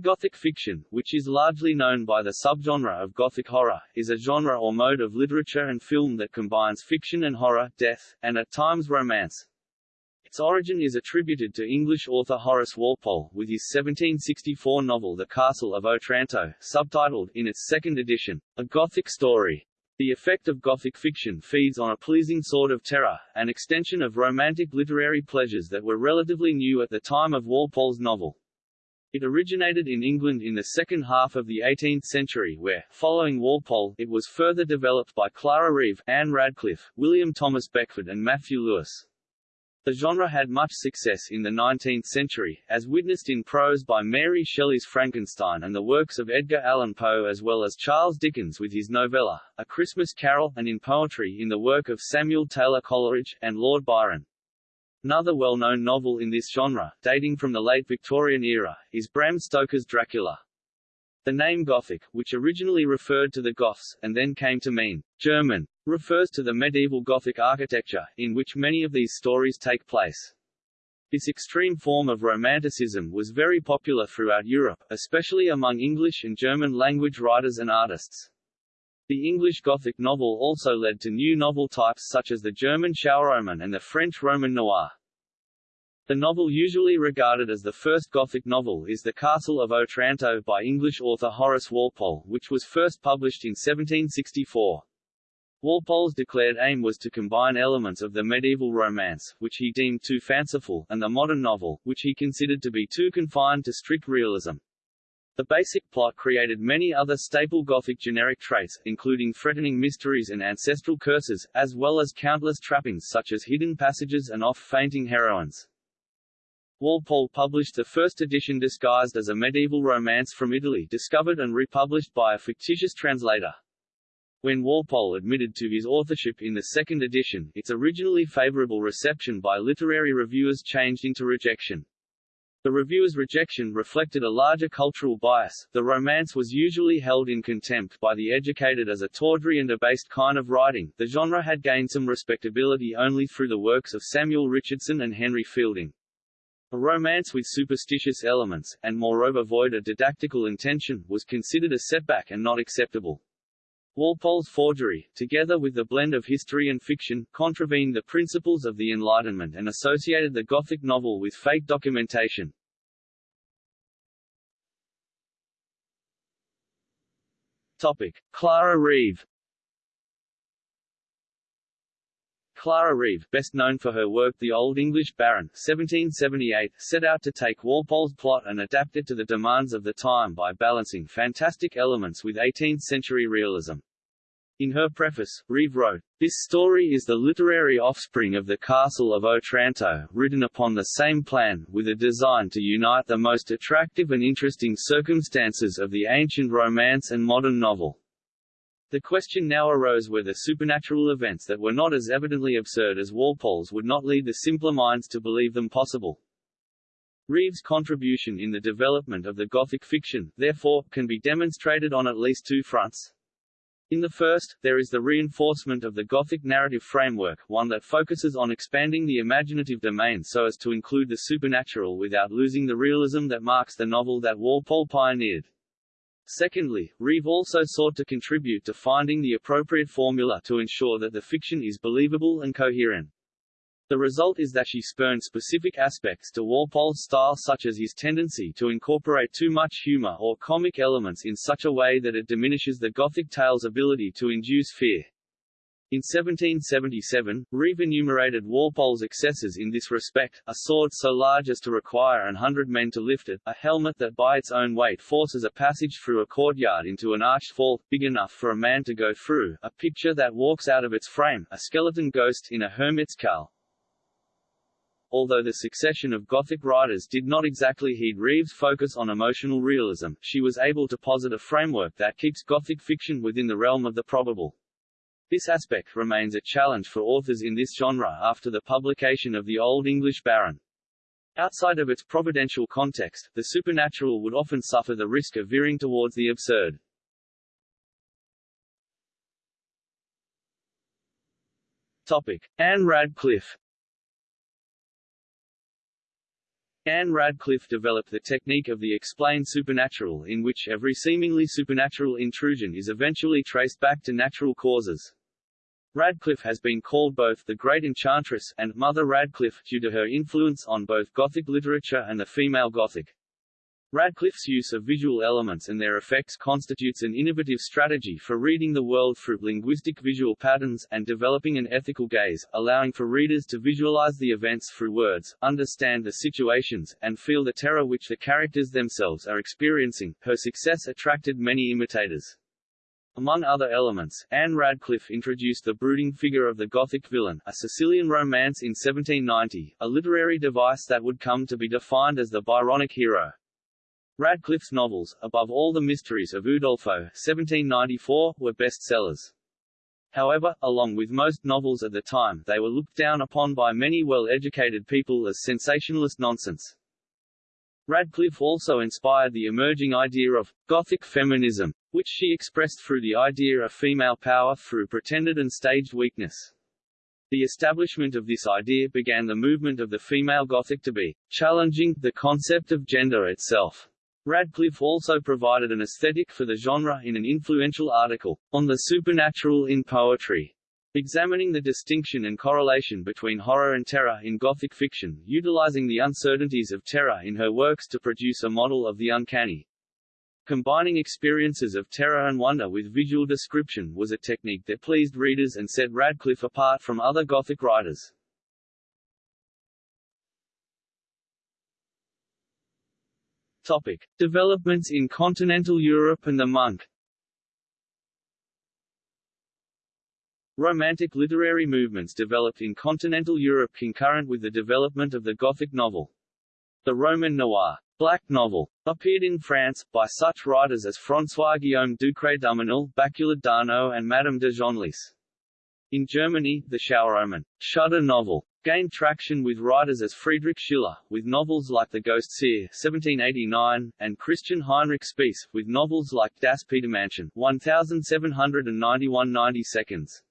Gothic fiction, which is largely known by the subgenre of Gothic horror, is a genre or mode of literature and film that combines fiction and horror, death, and at times romance. Its origin is attributed to English author Horace Walpole, with his 1764 novel The Castle of Otranto, subtitled, in its second edition, A Gothic Story. The effect of Gothic fiction feeds on a pleasing sort of terror, an extension of romantic literary pleasures that were relatively new at the time of Walpole's novel. It originated in England in the second half of the 18th century where, following Walpole, it was further developed by Clara Reeve, Anne Radcliffe, William Thomas Beckford and Matthew Lewis. The genre had much success in the 19th century, as witnessed in prose by Mary Shelley's Frankenstein and the works of Edgar Allan Poe as well as Charles Dickens with his novella, A Christmas Carol, and in poetry in the work of Samuel Taylor Coleridge, and Lord Byron. Another well-known novel in this genre, dating from the late Victorian era, is Bram Stoker's Dracula. The name Gothic, which originally referred to the Goths, and then came to mean German, refers to the medieval Gothic architecture, in which many of these stories take place. This extreme form of Romanticism was very popular throughout Europe, especially among English and German language writers and artists. The English Gothic novel also led to new novel types such as the German Schauerroman and the French Roman noir. The novel usually regarded as the first Gothic novel is The Castle of Otranto by English author Horace Walpole, which was first published in 1764. Walpole's declared aim was to combine elements of the medieval romance, which he deemed too fanciful, and the modern novel, which he considered to be too confined to strict realism. The basic plot created many other staple Gothic generic traits, including threatening mysteries and ancestral curses, as well as countless trappings such as hidden passages and off-fainting heroines. Walpole published the first edition disguised as a medieval romance from Italy discovered and republished by a fictitious translator. When Walpole admitted to his authorship in the second edition, its originally favorable reception by literary reviewers changed into rejection. The reviewers' rejection reflected a larger cultural bias. The romance was usually held in contempt by the educated as a tawdry and abased kind of writing. The genre had gained some respectability only through the works of Samuel Richardson and Henry Fielding. A romance with superstitious elements, and moreover void of didactical intention, was considered a setback and not acceptable. Walpole's forgery, together with the blend of history and fiction, contravened the principles of the Enlightenment and associated the Gothic novel with fake documentation. Topic. Clara Reeve Clara Reeve, best known for her work The Old English Baron 1778, set out to take Walpole's plot and adapt it to the demands of the time by balancing fantastic elements with 18th-century realism. In her preface, Reeve wrote, This story is the literary offspring of the Castle of Otranto, written upon the same plan, with a design to unite the most attractive and interesting circumstances of the ancient romance and modern novel. The question now arose whether supernatural events that were not as evidently absurd as Walpole's would not lead the simpler minds to believe them possible. Reeve's contribution in the development of the Gothic fiction, therefore, can be demonstrated on at least two fronts. In the first, there is the reinforcement of the Gothic narrative framework, one that focuses on expanding the imaginative domain so as to include the supernatural without losing the realism that marks the novel that Walpole pioneered. Secondly, Reeve also sought to contribute to finding the appropriate formula to ensure that the fiction is believable and coherent. The result is that she spurned specific aspects to Walpole's style such as his tendency to incorporate too much humor or comic elements in such a way that it diminishes the Gothic tale's ability to induce fear. In 1777, Reeve enumerated Walpole's excesses in this respect, a sword so large as to require an hundred men to lift it, a helmet that by its own weight forces a passage through a courtyard into an arched vault, big enough for a man to go through, a picture that walks out of its frame, a skeleton ghost in a hermit's cowl, Although the succession of Gothic writers did not exactly heed Reeve's focus on emotional realism, she was able to posit a framework that keeps Gothic fiction within the realm of the probable. This aspect remains a challenge for authors in this genre after the publication of the Old English Baron. Outside of its providential context, the supernatural would often suffer the risk of veering towards the absurd. Topic. Anne Radcliffe Anne Radcliffe developed the technique of the explained supernatural in which every seemingly supernatural intrusion is eventually traced back to natural causes. Radcliffe has been called both the Great Enchantress and Mother Radcliffe due to her influence on both Gothic literature and the female Gothic. Radcliffe's use of visual elements and their effects constitutes an innovative strategy for reading the world through linguistic visual patterns, and developing an ethical gaze, allowing for readers to visualize the events through words, understand the situations, and feel the terror which the characters themselves are experiencing. Her success attracted many imitators. Among other elements, Anne Radcliffe introduced the brooding figure of the Gothic villain, a Sicilian romance in 1790, a literary device that would come to be defined as the Byronic hero. Radcliffe's novels, above all The Mysteries of Udolpho 1794, were bestsellers. However, along with most novels at the time, they were looked down upon by many well-educated people as sensationalist nonsense. Radcliffe also inspired the emerging idea of Gothic feminism, which she expressed through the idea of female power through pretended and staged weakness. The establishment of this idea began the movement of the female Gothic to be challenging the concept of gender itself. Radcliffe also provided an aesthetic for the genre in an influential article, On the Supernatural in Poetry, examining the distinction and correlation between horror and terror in Gothic fiction, utilizing the uncertainties of terror in her works to produce a model of the uncanny. Combining experiences of terror and wonder with visual description was a technique that pleased readers and set Radcliffe apart from other Gothic writers. Topic. Developments in continental Europe and the monk Romantic literary movements developed in continental Europe concurrent with the development of the Gothic novel. The Roman noir black novel appeared in France, by such writers as François-Guillaume Ducré d'Armenal, Baculard d'Arnaud and Madame de Genlis. In Germany, the Schauerroman shudder novel gained traction with writers as Friedrich Schiller, with novels like The Ghost Seer 1789, and Christian Heinrich Spiess, with novels like Das Petermännchen 1791 90 seconds.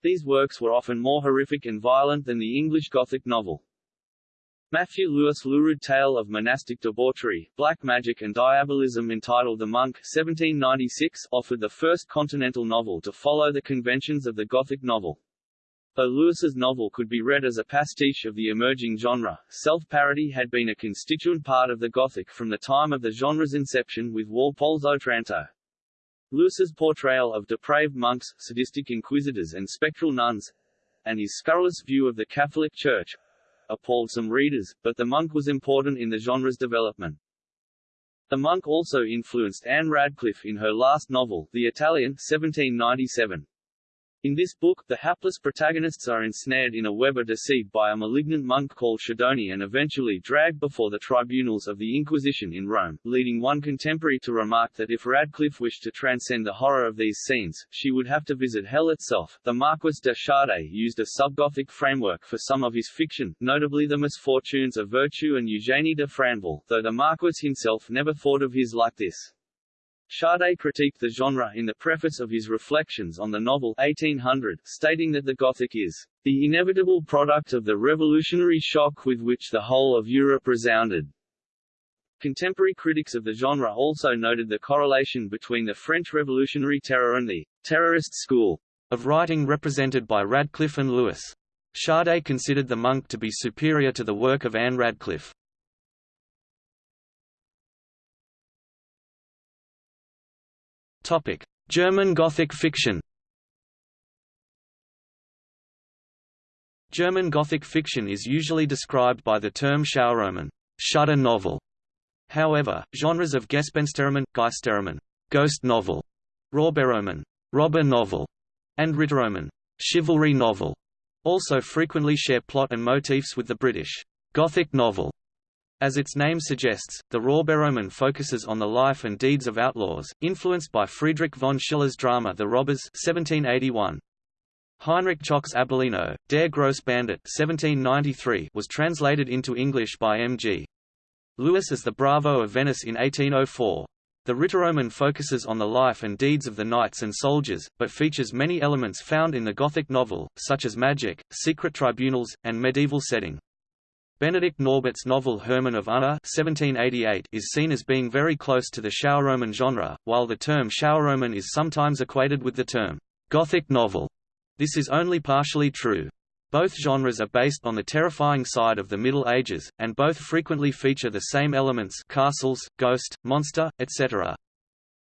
These works were often more horrific and violent than the English Gothic novel. Matthew Lewis lurid tale of monastic debauchery, black magic and diabolism entitled The Monk 1796 offered the first continental novel to follow the conventions of the Gothic novel. Though Lewis's novel could be read as a pastiche of the emerging genre, self-parody had been a constituent part of the Gothic from the time of the genre's inception with Walpole's Otranto. Lewis's portrayal of depraved monks, sadistic inquisitors and spectral nuns, and his scurrilous view of the Catholic Church, appalled some readers, but the monk was important in the genre's development. The monk also influenced Anne Radcliffe in her last novel, The Italian 1797. In this book, the hapless protagonists are ensnared in a web of deceit by a malignant monk called Schedoni and eventually dragged before the tribunals of the Inquisition in Rome, leading one contemporary to remark that if Radcliffe wished to transcend the horror of these scenes, she would have to visit hell itself. The Marquis de Sade used a subgothic framework for some of his fiction, notably The Misfortunes of Virtue and Eugénie de Franval, though the Marquis himself never thought of his like this. Sade critiqued the genre in the preface of his Reflections on the novel 1800, stating that the Gothic is the inevitable product of the revolutionary shock with which the whole of Europe resounded. Contemporary critics of the genre also noted the correlation between the French Revolutionary Terror and the terrorist school of writing represented by Radcliffe and Lewis. Sade considered The Monk to be superior to the work of Anne Radcliffe. German Gothic fiction. German Gothic fiction is usually described by the term Schauerroman, shudder novel. However, genres of Gespensterroman, Geisterroman, ghost novel, Räuberroman, robber novel, and Ritterroman, chivalry novel, also frequently share plot and motifs with the British Gothic novel. As its name suggests, the Räuberroman focuses on the life and deeds of outlaws, influenced by Friedrich von Schiller's drama The Robbers 1781. Heinrich Zschokke's Abellino, Der Grosse Bandit 1793 was translated into English by M.G. Lewis as the Bravo of Venice in 1804. The Ritterroman focuses on the life and deeds of the knights and soldiers, but features many elements found in the Gothic novel, such as magic, secret tribunals, and medieval setting. Benedict Naubert's novel Hermann of Unna (1788) is seen as being very close to the Schauerroman genre, while the term Schauerroman is sometimes equated with the term Gothic novel. This is only partially true. Both genres are based on the terrifying side of the Middle Ages, and both frequently feature the same elements castles, ghost, monster, etc.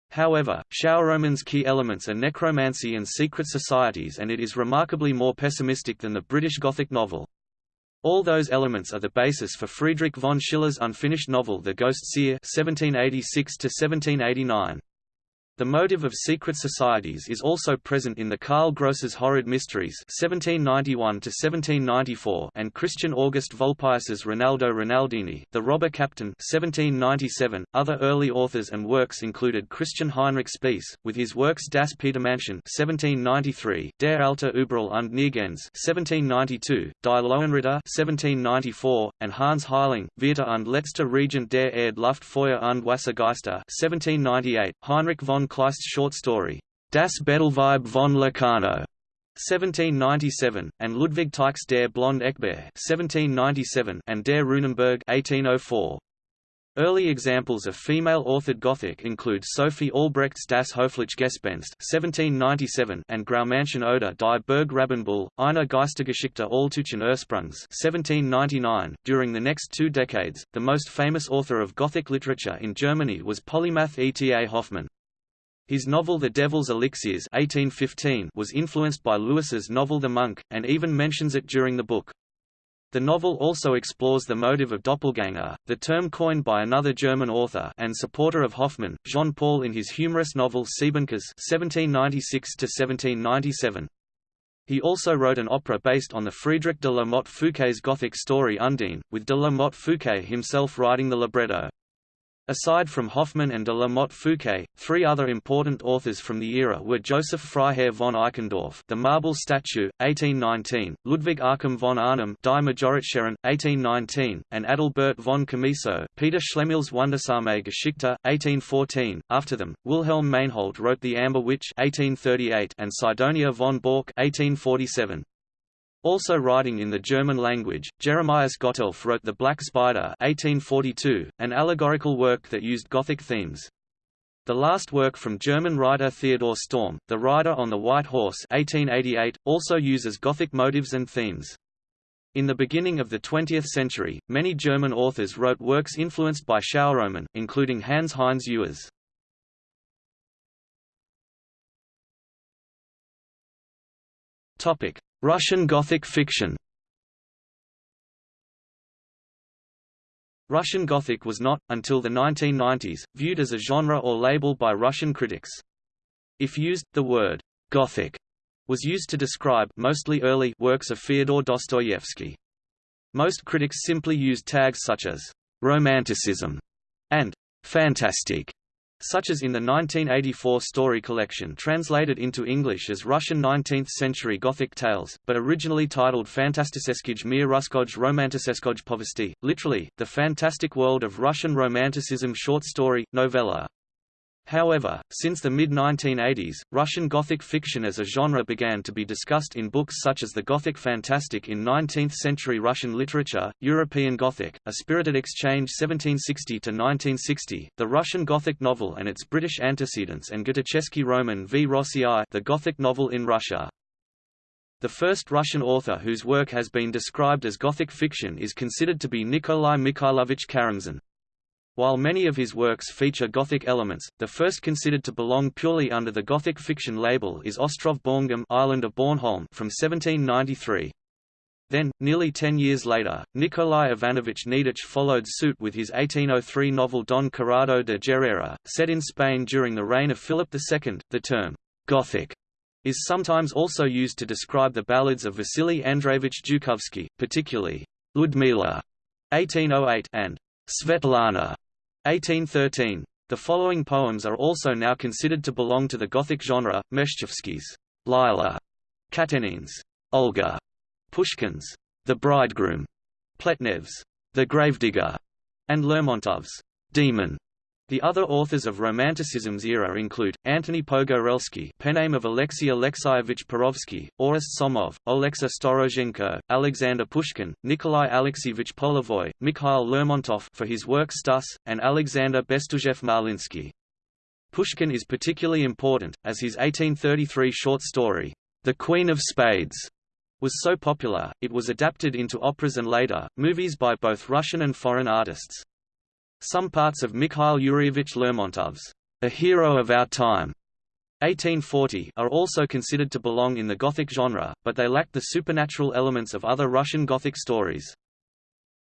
However, Schauerroman's key elements are necromancy and secret societies and it is remarkably more pessimistic than the British Gothic novel. All those elements are the basis for Friedrich von Schiller's unfinished novel The Ghost Seer 1786 -1789. The motive of secret societies is also present in the Karl Grosse's Horrid Mysteries (1791–1794) and Christian August Vulpius's Rinaldo Rinaldini, The Robber Captain (1797). Other early authors and works included Christian Heinrich Spiess, with his works Das Petermännchen (1793), Der alte Überall und Nirgends (1792), Die Löwenritter (1794), and Hans Heiling, Vierter und letzte Regent der Erde Luft Feuer und Wassergeister (1798). Heinrich von Kleist's short story, Das Bettelweib von Locarno, 1797, and Ludwig Tieck's Der Blonde Eckbert 1797 and Der Runenberg 1804. Early examples of female-authored Gothic include Sophie Albrecht's Das Hofliche Gespenst (1797) and Graumanschen oder Die Burg-Rabenbuhl, eine Geistergeschichte alltüchen Ursprungs (1799). During the next two decades, the most famous author of Gothic literature in Germany was polymath E. T. A. Hoffmann. His novel The Devil's Elixirs 1815 was influenced by Lewis's novel The Monk, and even mentions it during the book. The novel also explores the motive of doppelganger, the term coined by another German author and supporter of Hoffmann, Jean Paul in his humorous novel Siebenkäs (1796–1797). He also wrote an opera based on the Friedrich de la Motte Fouqué's Gothic story Undine, with de la Motte Fouqué himself writing the libretto. Aside from Hoffmann and de la Motte Fouqué, three other important authors from the era were Joseph Freiherr von Eichendorff The Marble Statue, 1819, Ludwig Achim von Arnim Die Majoratsherren, 1819, and Adalbert von Chamisso, Peter Schlemihls Wundersame Geschichte, 1814. After them, Wilhelm Meinhold wrote The Amber Witch 1838 and Sidonia von Bork 1847. Also writing in the German language, Jeremias Gotthelf wrote The Black Spider 1842, an allegorical work that used Gothic themes. The last work from German writer Theodor Storm, The Rider on the White Horse 1888, also uses Gothic motives and themes. In the beginning of the 20th century, many German authors wrote works influenced by Schauerroman, including Hans Heinz Ewers. Russian Gothic fiction Russian Gothic was not, until the 1990s, viewed as a genre or label by Russian critics. If used, the word «Gothic» was used to describe mostly early works of Fyodor Dostoevsky. Most critics simply used tags such as «romanticism» and «fantastic» such as in the 1984 story collection translated into English as Russian 19th-century Gothic tales, but originally titled Fantastiseskij mir Ruskoj Romantiseskoj Povesti, literally, the fantastic world of Russian Romanticism short story, novella. However, since the mid-1980s, Russian Gothic fiction as a genre began to be discussed in books such as the Gothic Fantastic in 19th-century Russian literature, European Gothic, A Spirited Exchange 1760–1960, the Russian Gothic novel and its British antecedents and Gotteschi Roman v Rossii the Gothic novel in Russia. The first Russian author whose work has been described as Gothic fiction is considered to be Nikolai Mikhailovich Karamzin. While many of his works feature Gothic elements, the first considered to belong purely under the Gothic fiction label is Ostrov Bornholm Island of Bornholm from 1793. Then, nearly ten years later, Nikolai Ivanovich Gnedich followed suit with his 1803 novel Don Corrado de Gerrera, set in Spain during the reign of Philip II. The term, Gothic, is sometimes also used to describe the ballads of Vasily Andreevich Zhukovsky, particularly Ludmila 1808 and Svetlana 1813. The following poems are also now considered to belong to the Gothic genre, Meshchevsky's Lila, Katenin's Olga, Pushkin's The Bridegroom, Pletnev's The Gravedigger, and Lermontov's Demon. The other authors of Romanticism's era include, Antony Pogorelsky name of Alexei Alexeyevich Perovsky, Orest Somov, Oleksiy Storozhenko, Alexander Pushkin, Nikolai Alexeyevich Polevoy, Mikhail Lermontov for his work Stus, and Alexander Bestuzhev Marlinsky. Pushkin is particularly important, as his 1833 short story, The Queen of Spades, was so popular, it was adapted into operas and later, movies by both Russian and foreign artists. Some parts of Mikhail Yuryevich Lermontov's A Hero of Our Time 1840 are also considered to belong in the Gothic genre, but they lack the supernatural elements of other Russian Gothic stories.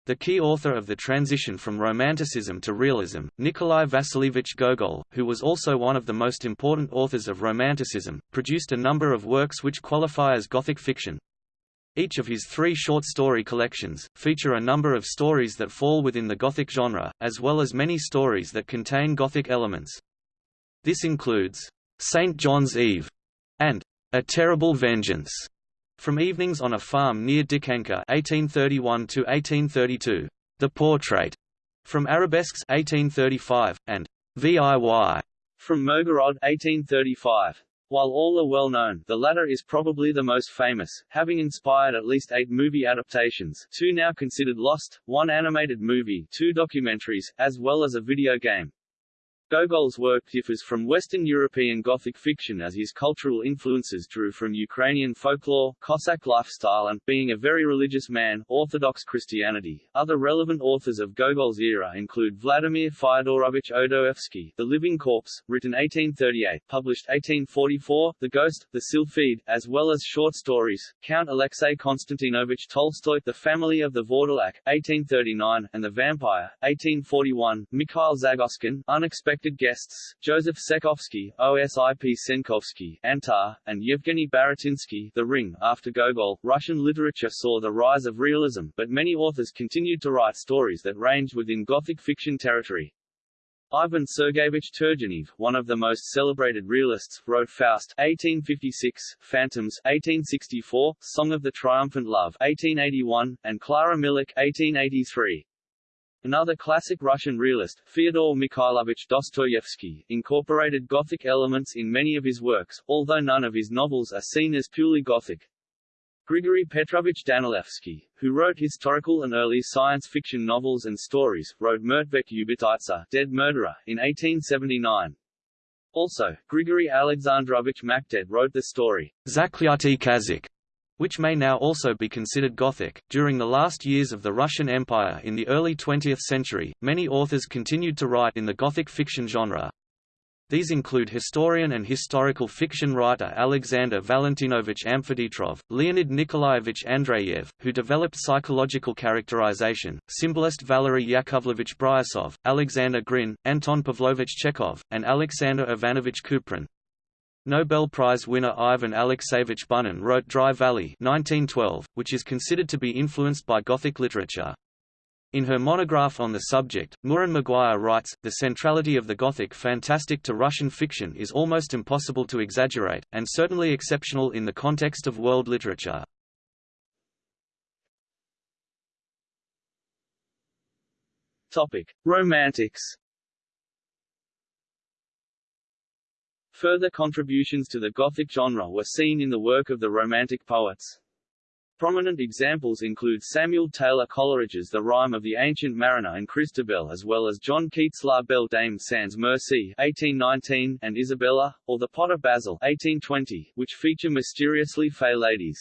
The key author of the transition from Romanticism to realism, Nikolai Vasilievich Gogol, who was also one of the most important authors of Romanticism, produced a number of works which qualify as Gothic fiction. Each of his three short story collections, feature a number of stories that fall within the Gothic genre, as well as many stories that contain Gothic elements. This includes, "'St. John's Eve' and "'A Terrible Vengeance' from Evenings on a Farm near Dikanka (1831–1832), The Portrait' from Arabesques 1835, and "'VIY' from Mirgorod 1835. While all are well known, the latter is probably the most famous, having inspired at least eight movie adaptations two now considered lost, one animated movie, two documentaries, as well as a video game. Gogol's work differs from Western European Gothic fiction as his cultural influences drew from Ukrainian folklore, Cossack lifestyle and, being a very religious man, Orthodox Christianity. Other relevant authors of Gogol's era include Vladimir Fyodorovich Odoevsky, The Living Corpse, written 1838, published 1844, The Ghost, The Sylphide, as well as short stories, Count Alexei Konstantinovich Tolstoy, The Family of the Vourdalak, 1839, and The Vampire, 1841, Mikhail Zagoskin, Unexpected Guests, Joseph Sekovsky, Osip Senkovsky, Antar, and Yevgeny Baratinsky The Ring. After Gogol, Russian literature saw the rise of realism, but many authors continued to write stories that ranged within Gothic fiction territory. Ivan Sergeyevich Turgenev, one of the most celebrated realists, wrote Faust 1856, Phantoms 1864, Song of the Triumphant Love 1881, and Clara Milek 1883. Another classic Russian realist, Fyodor Mikhailovich Dostoevsky, incorporated Gothic elements in many of his works, although none of his novels are seen as purely Gothic. Grigory Petrovich Danilevsky, who wrote historical and early science fiction novels and stories, wrote Mrtvek Ubititsa Dead Murderer, in 1879. Also, Grigory Alexandrovich Machtet wrote the story Zaklyatý Kazyk, which may now also be considered Gothic. During the last years of the Russian Empire in the early 20th century, many authors continued to write in the Gothic fiction genre. These include historian and historical fiction writer Alexander Valentinovich Amfiteatrov, Leonid Nikolaevich Andreyev, who developed psychological characterization, symbolist Valery Yakovlevich Bryusov, Alexander Grin, Anton Pavlovich Chekhov, and Alexander Ivanovich Kuprin. Nobel Prize winner Ivan Alexeyevich Bunin wrote Dry Valley 1912, which is considered to be influenced by Gothic literature. In her monograph on the subject, Muireann Maguire writes, the centrality of the Gothic fantastic to Russian fiction is almost impossible to exaggerate, and certainly exceptional in the context of world literature. Topic. Romantics Further contributions to the Gothic genre were seen in the work of the Romantic poets. Prominent examples include Samuel Taylor Coleridge's The Rime of the Ancient Mariner and Christabel as well as John Keats' La Belle Dame sans Merci 1819 and Isabella, or The Potter Basil 1820, which feature mysteriously fey ladies.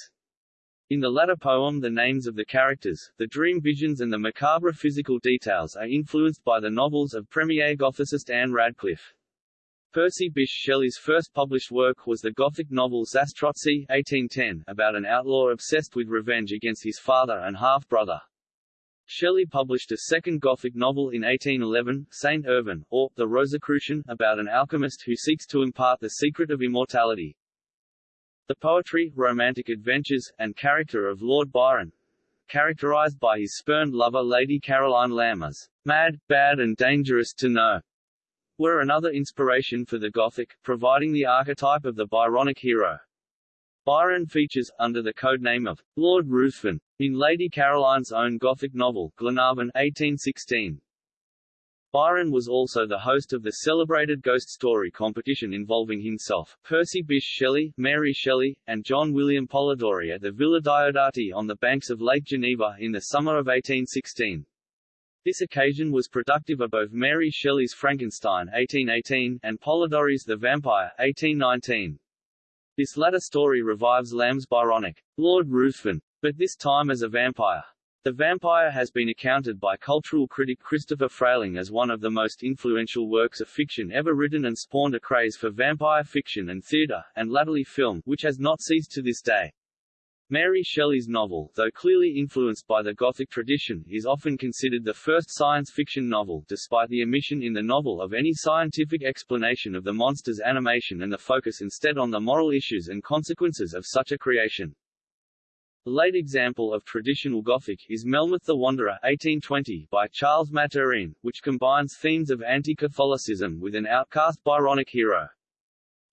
In the latter poem the names of the characters, the dream visions and the macabre physical details are influenced by the novels of premier Gothicist Anne Radcliffe. Percy Bysshe Shelley's first published work was the Gothic novel Zastrozzi 1810, about an outlaw obsessed with revenge against his father and half-brother. Shelley published a second Gothic novel in 1811, Saint Irvyne, or, The Rosicrucian, about an alchemist who seeks to impart the secret of immortality. The poetry, romantic adventures, and character of Lord Byron, characterized by his spurned lover Lady Caroline Lammer's mad, bad and dangerous to know, were another inspiration for the Gothic, providing the archetype of the Byronic hero. Byron features, under the codename of Lord Ruthven, in Lady Caroline's own Gothic novel, Glenarvon 1816. Byron was also the host of the celebrated ghost story competition involving himself, Percy Bysshe Shelley, Mary Shelley, and John William Polidori at the Villa Diodati on the banks of Lake Geneva in the summer of 1816. This occasion was productive of both Mary Shelley's Frankenstein 1818 and Polidori's The Vampire 1819. This latter story revives Lamb's Byronic, Lord Ruthven, but this time as a vampire. The Vampire has been accounted by cultural critic Christopher Frayling as one of the most influential works of fiction ever written and spawned a craze for vampire fiction and theatre, and latterly film, which has not ceased to this day. Mary Shelley's novel, though clearly influenced by the Gothic tradition, is often considered the first science fiction novel, despite the omission in the novel of any scientific explanation of the monster's animation and the focus instead on the moral issues and consequences of such a creation. A late example of traditional Gothic is Melmoth the Wanderer 1820 by Charles Maturin, which combines themes of anti-Catholicism with an outcast Byronic hero.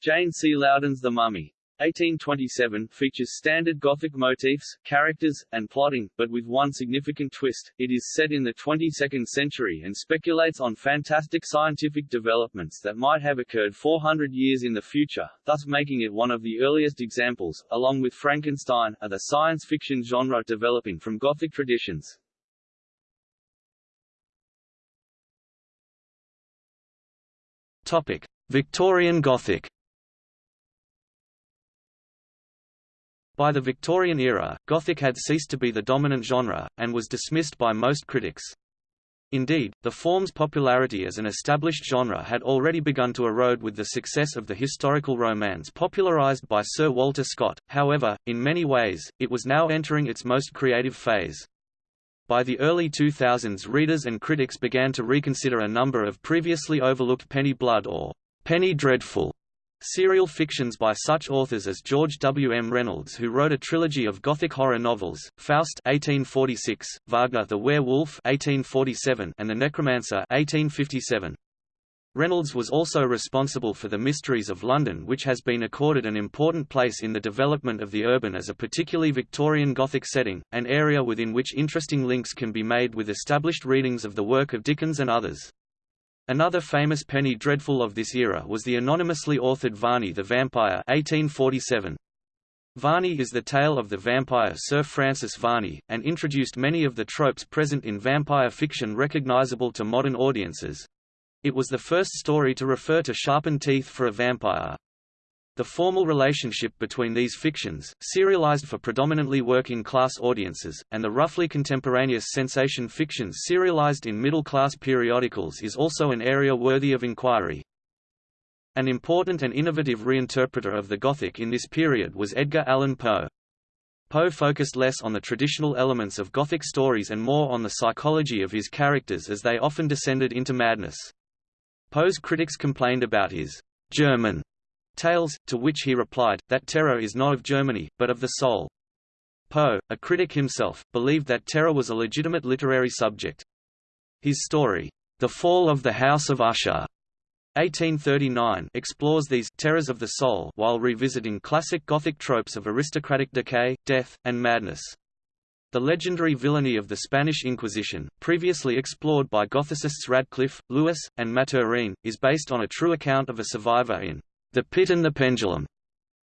Jane C. Loudon's The Mummy 1827 features standard Gothic motifs, characters, and plotting, but with one significant twist, it is set in the 22nd century and speculates on fantastic scientific developments that might have occurred 400 years in the future, thus making it one of the earliest examples, along with Frankenstein, of the science fiction genre developing from Gothic traditions. Topic: Victorian Gothic By the Victorian era, Gothic had ceased to be the dominant genre, and was dismissed by most critics. Indeed, the form's popularity as an established genre had already begun to erode with the success of the historical romance popularized by Sir Walter Scott, however, in many ways, it was now entering its most creative phase. By the early 2000s readers and critics began to reconsider a number of previously overlooked penny blood or penny dreadful Serial fictions by such authors as George W. M. Reynolds who wrote a trilogy of Gothic horror novels, Faust 1846, Wagner the Werewolf 1847, and The Necromancer 1857. Reynolds was also responsible for The Mysteries of London which has been accorded an important place in the development of the urban as a particularly Victorian Gothic setting, an area within which interesting links can be made with established readings of the work of Dickens and others. Another famous penny dreadful of this era was the anonymously authored Varney the Vampire 1847. Varney is the tale of the vampire Sir Francis Varney, and introduced many of the tropes present in vampire fiction recognizable to modern audiences. It was the first story to refer to sharpened teeth for a vampire. The formal relationship between these fictions, serialized for predominantly working-class audiences, and the roughly contemporaneous sensation fictions serialized in middle-class periodicals is also an area worthy of inquiry. An important and innovative reinterpreter of the Gothic in this period was Edgar Allan Poe. Poe focused less on the traditional elements of Gothic stories and more on the psychology of his characters as they often descended into madness. Poe's critics complained about his German Tales, to which he replied, that terror is not of Germany, but of the soul. Poe, a critic himself, believed that terror was a legitimate literary subject. His story, The Fall of the House of Usher, 1839 explores these terrors of the soul while revisiting classic Gothic tropes of aristocratic decay, death, and madness. The legendary villainy of the Spanish Inquisition, previously explored by Gothicists Radcliffe, Lewis, and Maturin, is based on a true account of a survivor in the Pit and the Pendulum,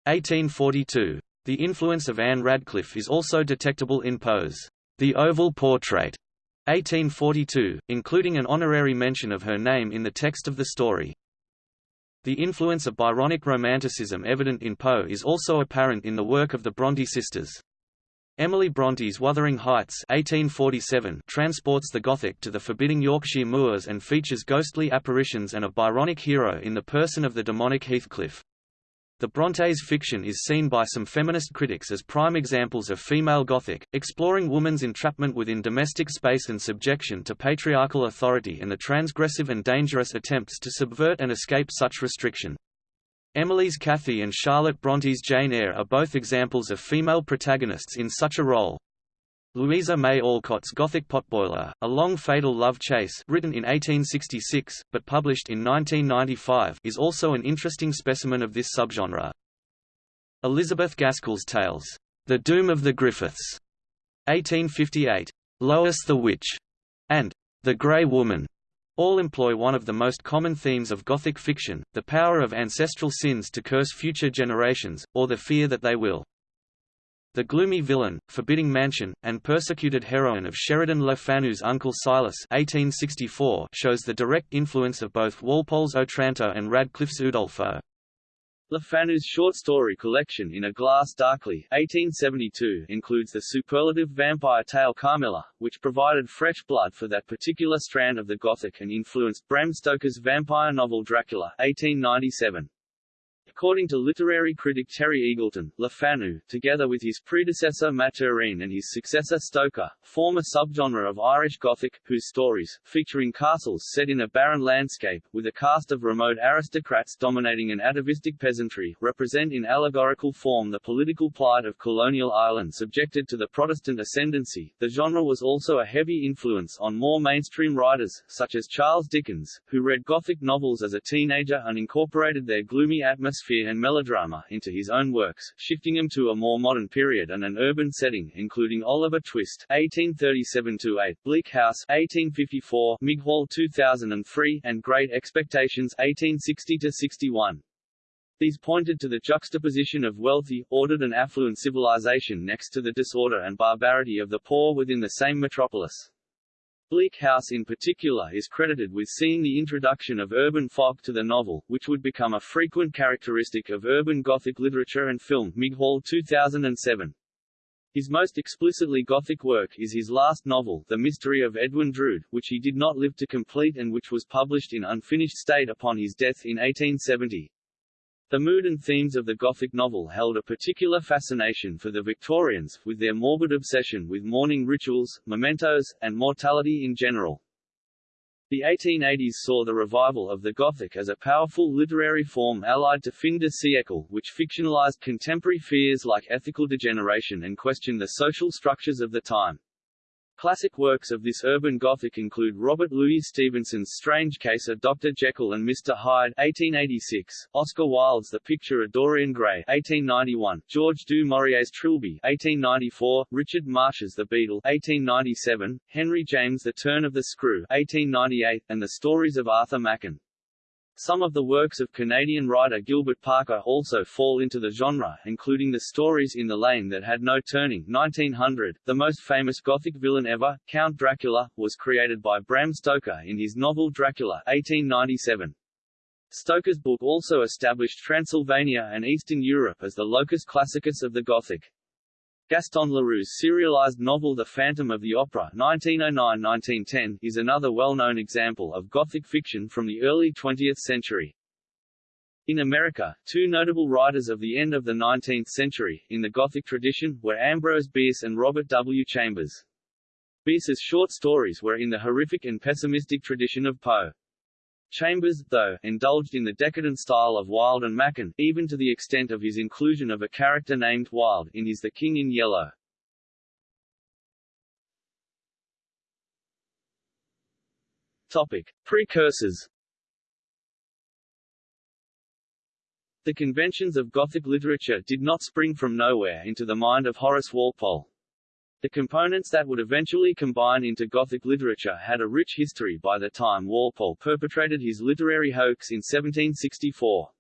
1842. The influence of Anne Radcliffe is also detectable in Poe's The Oval Portrait, 1842, including an honorary mention of her name in the text of the story. The influence of Byronic Romanticism evident in Poe is also apparent in the work of the Bronte sisters. Emily Bronte's Wuthering Heights 1847 transports the Gothic to the forbidding Yorkshire moors and features ghostly apparitions and a Byronic hero in the person of the demonic Heathcliff. The Brontes' fiction is seen by some feminist critics as prime examples of female Gothic, exploring woman's entrapment within domestic space and subjection to patriarchal authority and the transgressive and dangerous attempts to subvert and escape such restriction. Emily's Cathy and Charlotte Bronte's Jane Eyre are both examples of female protagonists in such a role. Louisa May Alcott's Gothic Potboiler, a long fatal love chase written in 1866, but published in 1995 is also an interesting specimen of this subgenre. Elizabeth Gaskell's Tales, The Doom of the Griffiths, 1858, Lois the Witch, and The Grey Woman, All employ one of the most common themes of Gothic fiction, the power of ancestral sins to curse future generations, or the fear that they will. The gloomy villain, forbidding mansion, and persecuted heroine of Sheridan Le Fanu's Uncle Silas 1864 shows the direct influence of both Walpole's Otranto and Radcliffe's Udolpho. Le Fanu's short story collection In a Glass Darkly 1872 includes the superlative vampire tale Carmilla, which provided fresh blood for that particular strand of the Gothic and influenced Bram Stoker's vampire novel Dracula 1897. According to literary critic Terry Eagleton, Le Fanu, together with his predecessor Maturin and his successor Stoker, form a subgenre of Irish Gothic, whose stories, featuring castles set in a barren landscape, with a cast of remote aristocrats dominating an atavistic peasantry, represent in allegorical form the political plight of colonial Ireland subjected to the Protestant ascendancy. The genre was also a heavy influence on more mainstream writers, such as Charles Dickens, who read Gothic novels as a teenager and incorporated their gloomy atmosphere atmosphere and melodrama into his own works, shifting them to a more modern period and an urban setting, including Oliver Twist (1837–8), Bleak House (1854), Mighall 2003, and Great Expectations (1860–61). These pointed to the juxtaposition of wealthy, ordered and affluent civilization next to the disorder and barbarity of the poor within the same metropolis. Bleak House in particular is credited with seeing the introduction of urban fog to the novel, which would become a frequent characteristic of urban Gothic literature and film Mighall 2007. His most explicitly Gothic work is his last novel, The Mystery of Edwin Drood, which he did not live to complete and which was published in unfinished state upon his death in 1870. The mood and themes of the Gothic novel held a particular fascination for the Victorians, with their morbid obsession with mourning rituals, mementos, and mortality in general. The 1880s saw the revival of the Gothic as a powerful literary form allied to fin de siècle, which fictionalized contemporary fears like ethical degeneration and questioned the social structures of the time. Classic works of this urban Gothic include Robert Louis Stevenson's Strange Case of Dr. Jekyll and Mr. Hyde 1886, Oscar Wilde's The Picture of Dorian Gray 1891, George du Maurier's Trilby 1894, Richard Marsh's The Beetle 1897, Henry James' The Turn of the Screw 1898, and The Stories of Arthur Machen some of the works of Canadian writer Gilbert Parker also fall into the genre, including the stories In the Lane That Had No Turning 1900. The most famous Gothic villain ever, Count Dracula, was created by Bram Stoker in his novel Dracula 1897. Stoker's book also established Transylvania and Eastern Europe as the locus classicus of the Gothic. Gaston Leroux's serialized novel The Phantom of the Opera 1909–1910 is another well-known example of Gothic fiction from the early 20th century. In America, two notable writers of the end of the 19th century, in the Gothic tradition, were Ambrose Bierce and Robert W. Chambers. Bierce's short stories were in the horrific and pessimistic tradition of Poe. Chambers, though, indulged in the decadent style of Wilde and Machen, even to the extent of his inclusion of a character named Wilde in his The King in Yellow. Topic. Precursors The conventions of Gothic literature did not spring from nowhere into the mind of Horace Walpole. The components that would eventually combine into Gothic literature had a rich history by the time Walpole perpetrated his literary hoax in 1764.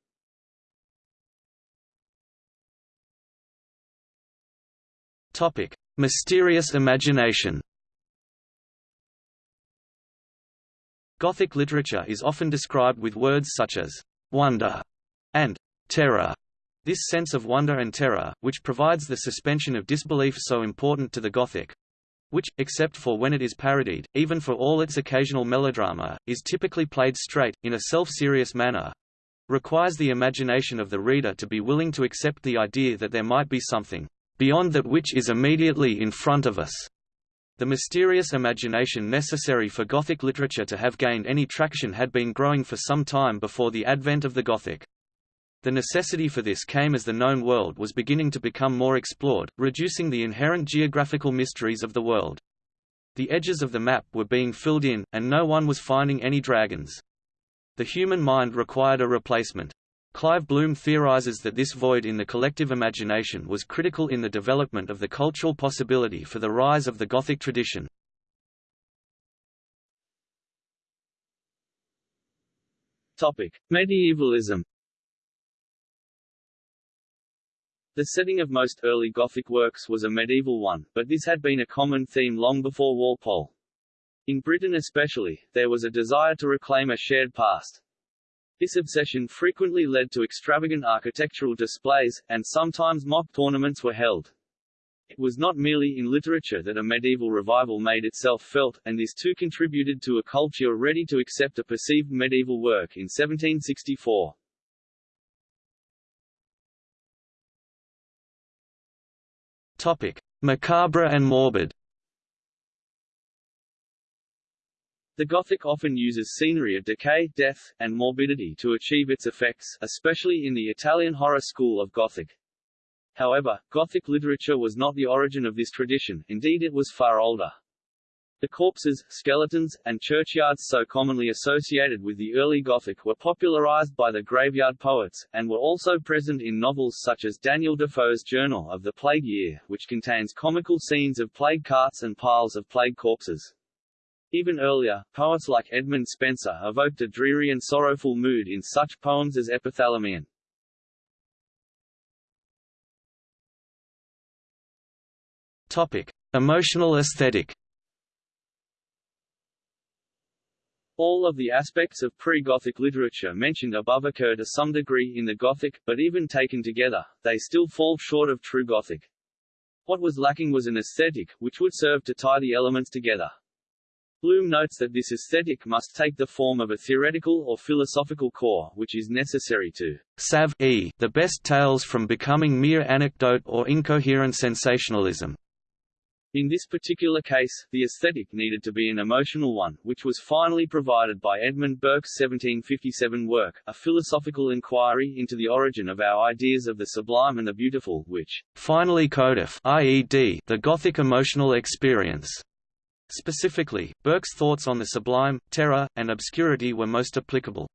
Topic: Mysterious imagination. Gothic literature is often described with words such as wonder and terror. This sense of wonder and terror, which provides the suspension of disbelief so important to the Gothic, which, except for when it is parodied, even for all its occasional melodrama, is typically played straight, in a self-serious manner, requires the imagination of the reader to be willing to accept the idea that there might be something beyond that which is immediately in front of us. The mysterious imagination necessary for Gothic literature to have gained any traction had been growing for some time before the advent of the Gothic. The necessity for this came as the known world was beginning to become more explored, reducing the inherent geographical mysteries of the world. The edges of the map were being filled in, and no one was finding any dragons. The human mind required a replacement. Clive Bloom theorizes that this void in the collective imagination was critical in the development of the cultural possibility for the rise of the Gothic tradition. Topic. Medievalism The setting of most early Gothic works was a medieval one, but this had been a common theme long before Walpole. In Britain especially, there was a desire to reclaim a shared past. This obsession frequently led to extravagant architectural displays, and sometimes mock tournaments were held. It was not merely in literature that a medieval revival made itself felt, and this too contributed to a culture ready to accept a perceived medieval work in 1764. Topic: Macabre and morbid. The Gothic often uses scenery of decay, death, and morbidity to achieve its effects, especially in the Italian horror school of Gothic. However, Gothic literature was not the origin of this tradition, indeed it was far older. The corpses, skeletons, and churchyards so commonly associated with the early Gothic were popularized by the graveyard poets, and were also present in novels such as Daniel Defoe's Journal of the Plague Year, which contains comical scenes of plague carts and piles of plague corpses. Even earlier, poets like Edmund Spenser evoked a dreary and sorrowful mood in such poems as Epithalamion. Topic: Emotional aesthetic. All of the aspects of pre-Gothic literature mentioned above occur to some degree in the Gothic, but even taken together, they still fall short of true Gothic. What was lacking was an aesthetic, which would serve to tie the elements together. Bloom notes that this aesthetic must take the form of a theoretical or philosophical core, which is necessary to save the best tales from becoming mere anecdote or incoherent sensationalism. In this particular case, the aesthetic needed to be an emotional one, which was finally provided by Edmund Burke's 1757 work, A Philosophical Inquiry into the Origin of Our Ideas of the Sublime and the Beautiful, which finally codif IED, the Gothic emotional experience. Specifically, Burke's thoughts on the sublime, terror, and obscurity were most applicable.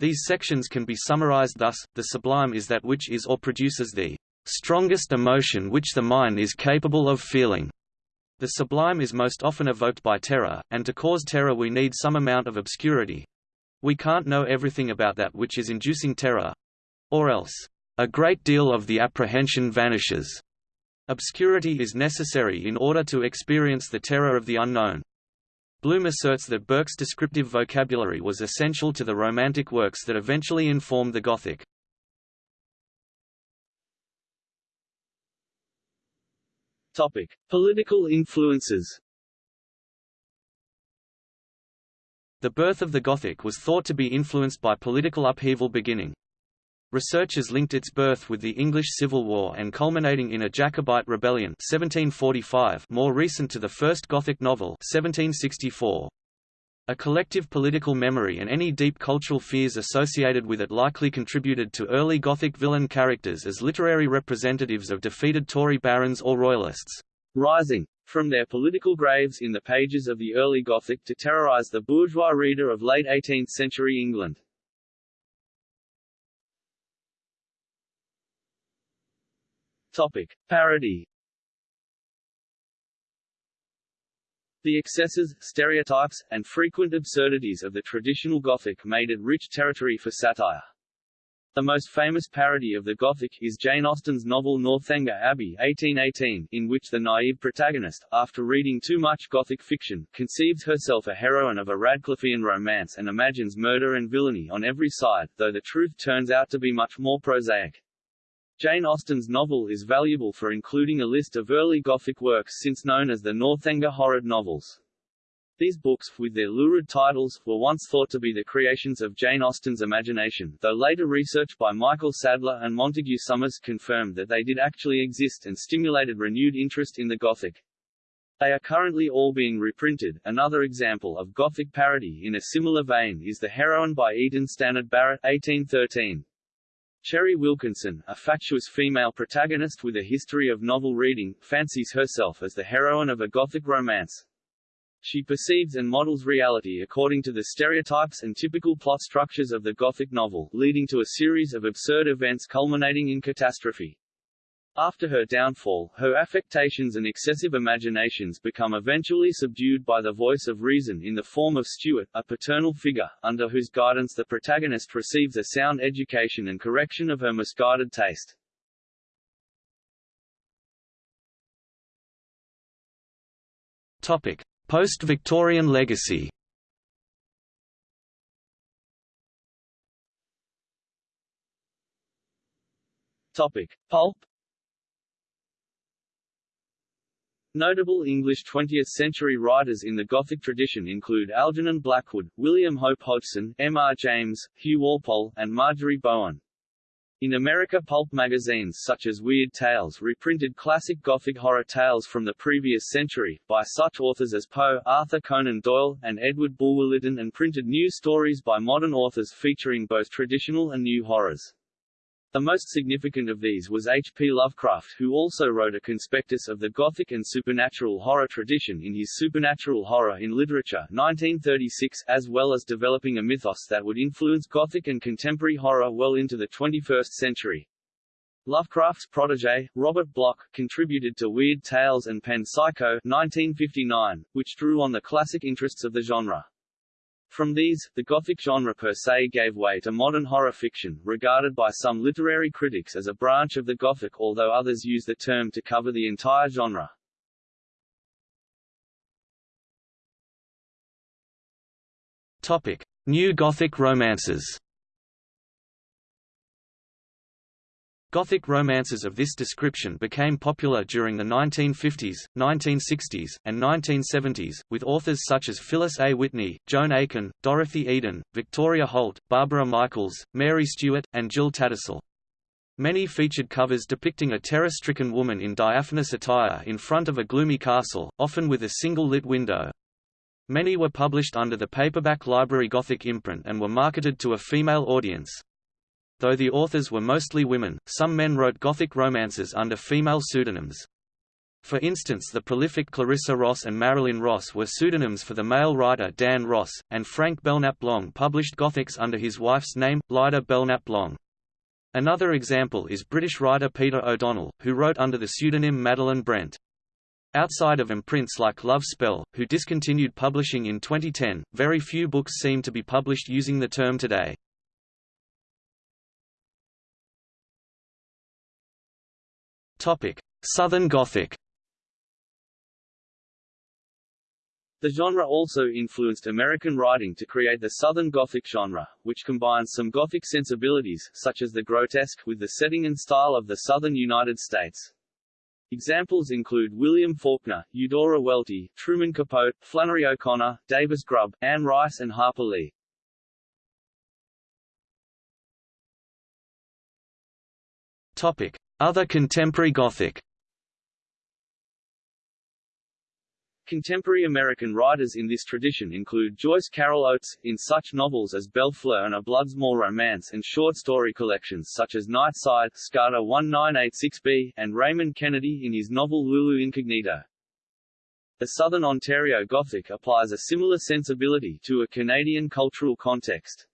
These sections can be summarized thus, the sublime is that which is or produces the strongest emotion which the mind is capable of feeling. The sublime is most often evoked by terror, and to cause terror we need some amount of obscurity. We can't know everything about that which is inducing terror. Or else, a great deal of the apprehension vanishes. Obscurity is necessary in order to experience the terror of the unknown. Bloom asserts that Burke's descriptive vocabulary was essential to the Romantic works that eventually informed the Gothic. Topic: Political influences. The birth of the Gothic was thought to be influenced by political upheaval beginning. Researchers linked its birth with the English Civil War and culminating in a Jacobite rebellion 1745 more recent to the first Gothic novel 1764. A collective political memory and any deep cultural fears associated with it likely contributed to early Gothic villain characters as literary representatives of defeated Tory barons or royalists, rising from their political graves in the pages of the early Gothic to terrorize the bourgeois reader of late 18th-century England. Topic. Parody The excesses, stereotypes, and frequent absurdities of the traditional Gothic made it rich territory for satire. The most famous parody of the Gothic is Jane Austen's novel Northanger Abbey 1818, in which the naive protagonist, after reading too much Gothic fiction, conceives herself a heroine of a Radcliffean romance and imagines murder and villainy on every side, though the truth turns out to be much more prosaic. Jane Austen's novel is valuable for including a list of early Gothic works since known as the Northanger Horrid novels. These books, with their lurid titles, were once thought to be the creations of Jane Austen's imagination, though later research by Michael Sadleir and Montague Summers confirmed that they did actually exist and stimulated renewed interest in the Gothic. They are currently all being reprinted. Another example of Gothic parody in a similar vein is The Heroine by Eaton Stannard Barrett 1813. Cherry Wilkinson, a fatuous female protagonist with a history of novel reading, fancies herself as the heroine of a Gothic romance. She perceives and models reality according to the stereotypes and typical plot structures of the Gothic novel, leading to a series of absurd events culminating in catastrophe. After her downfall, her affectations and excessive imaginations become eventually subdued by the voice of reason in the form of Stuart, a paternal figure, under whose guidance the protagonist receives a sound education and correction of her misguided taste. Topic: Post-Victorian legacy. Topic: Pulp Notable English 20th-century writers in the Gothic tradition include Algernon Blackwood, William Hope Hodgson, M. R. James, Hugh Walpole, and Marjorie Bowen. In America pulp magazines such as Weird Tales reprinted classic Gothic horror tales from the previous century, by such authors as Poe, Arthur Conan Doyle, and Edward Bulwer Lytton and printed new stories by modern authors featuring both traditional and new horrors. The most significant of these was H. P. Lovecraft who also wrote a conspectus of the Gothic and supernatural horror tradition in his Supernatural Horror in Literature 1936, as well as developing a mythos that would influence Gothic and contemporary horror well into the 21st century. Lovecraft's protege, Robert Bloch, contributed to Weird Tales and penned Psycho 1959, which drew on the classic interests of the genre. From these, the Gothic genre per se gave way to modern horror fiction, regarded by some literary critics as a branch of the Gothic although others use the term to cover the entire genre. Topic: New Gothic romances. Gothic romances of this description became popular during the 1950s, 1960s, and 1970s, with authors such as Phyllis A. Whitney, Joan Aiken, Dorothy Eden, Victoria Holt, Barbara Michaels, Mary Stewart, and Jill Tattersall. Many featured covers depicting a terror-stricken woman in diaphanous attire in front of a gloomy castle, often with a single lit window. Many were published under the paperback Library Gothic imprint and were marketed to a female audience. Though the authors were mostly women, some men wrote Gothic romances under female pseudonyms. For instance the prolific Clarissa Ross and Marilyn Ross were pseudonyms for the male writer Dan Ross, and Frank Belknap Long published Gothics under his wife's name, Lyda Belknap Long. Another example is British writer Peter O'Donnell, who wrote under the pseudonym Madeline Brent. Outside of imprints like Love Spell, who discontinued publishing in 2010, very few books seem to be published using the term today. Topic: Southern Gothic. The genre also influenced American writing to create the Southern Gothic genre, which combines some Gothic sensibilities, such as the grotesque, with the setting and style of the southern United States. Examples include William Faulkner, Eudora Welty, Truman Capote, Flannery O'Connor, Davis Grubb, Anne Rice and Harper Lee. Topic: other contemporary Gothic Contemporary American writers in this tradition include Joyce Carol Oates, in such novels as Bellefleur and A Bloodsmore Romance and short story collections such as Nightside, Scarta 1986b, and Raymond Kennedy in his novel Lulu Incognito. The Southern Ontario Gothic applies a similar sensibility to a Canadian cultural context.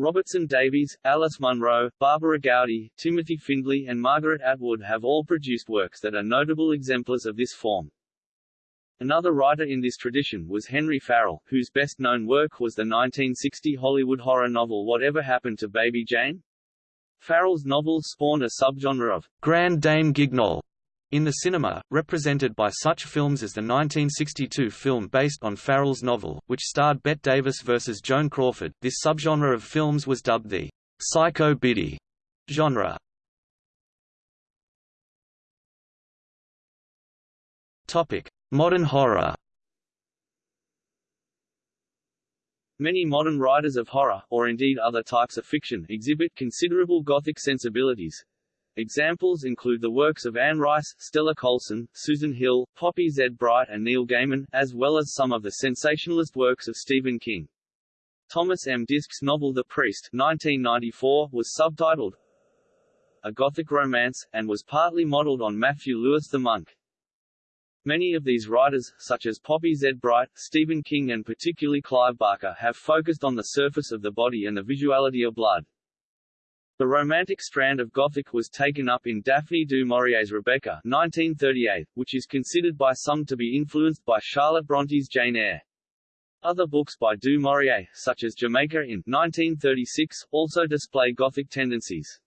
Robertson Davies, Alice Munro, Barbara Gowdy, Timothy Findley and Margaret Atwood have all produced works that are notable exemplars of this form. Another writer in this tradition was Henry Farrell, whose best-known work was the 1960 Hollywood horror novel Whatever Happened to Baby Jane? Farrell's novels spawned a subgenre of Grande Dame Guignol, in the cinema, represented by such films as the 1962 film based on Farrell's novel, which starred Bette Davis versus Joan Crawford, this subgenre of films was dubbed the psycho biddy genre. Topic: Modern horror. Many modern writers of horror, or indeed other types of fiction, exhibit considerable Gothic sensibilities, Examples include the works of Anne Rice, Stella Coulson, Susan Hill, Poppy Z. Brite and Neil Gaiman, as well as some of the sensationalist works of Stephen King. Thomas M. Disch's novel The Priest 1994 was subtitled A Gothic Romance, and was partly modeled on Matthew Lewis the Monk. Many of these writers, such as Poppy Z. Brite, Stephen King and particularly Clive Barker have focused on the surface of the body and the visuality of blood. The Romantic strand of Gothic was taken up in Daphne du Maurier's Rebecca 1938, which is considered by some to be influenced by Charlotte Bronte's Jane Eyre. Other books by du Maurier, such as Jamaica Inn 1936, also display Gothic tendencies.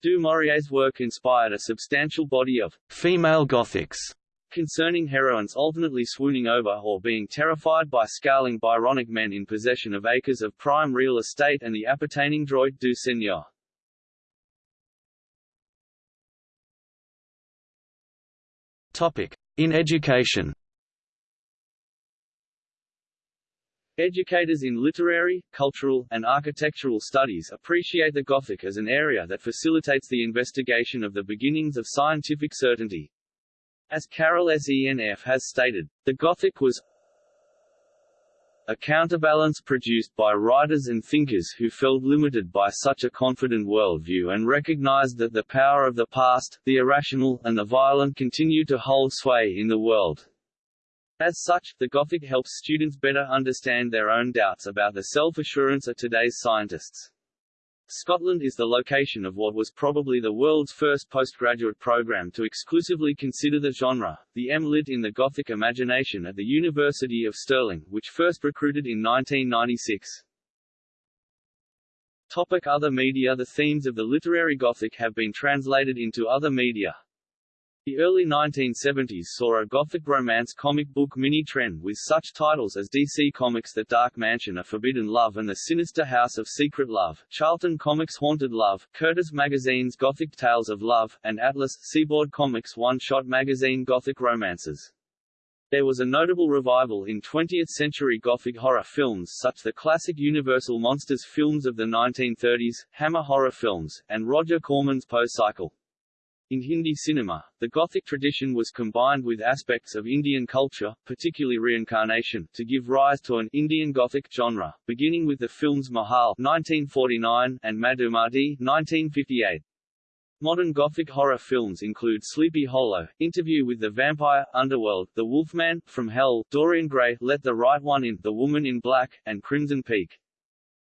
Du Maurier's work inspired a substantial body of female Gothics concerning heroines alternately swooning over or being terrified by scowling Byronic men in possession of acres of prime real estate and the appertaining droit du seigneur. In education Educators in literary, cultural, and architectural studies appreciate the Gothic as an area that facilitates the investigation of the beginnings of scientific certainty. As Carol Senf has stated, the Gothic was a counterbalance produced by writers and thinkers who felt limited by such a confident worldview and recognized that the power of the past, the irrational, and the violent continue to hold sway in the world. As such, the Gothic helps students better understand their own doubts about the self-assurance of today's scientists. Scotland is the location of what was probably the world's first postgraduate program to exclusively consider the genre, the M.Lit in the Gothic imagination at the University of Stirling, which first recruited in 1996. Topic other media The themes of the literary Gothic have been translated into other media, the early 1970s saw a Gothic romance comic book mini-trend with such titles as DC Comics' The Dark Mansion of Forbidden Love and The Sinister House of Secret Love, Charlton Comics' Haunted Love, Curtis Magazine's Gothic Tales of Love, and Atlas, Seaboard Comics' one-shot magazine Gothic Romances. There was a notable revival in 20th-century Gothic horror films such the classic Universal Monsters films of the 1930s, Hammer horror films, and Roger Corman's Poe cycle. In Hindi cinema, the Gothic tradition was combined with aspects of Indian culture, particularly reincarnation, to give rise to an Indian Gothic genre, beginning with the films Mahal 1949 and Madhumati 1958. Modern Gothic horror films include Sleepy Hollow, Interview with the Vampire, Underworld, The Wolfman, From Hell, Dorian Gray, Let the Right One In, The Woman in Black, and Crimson Peak.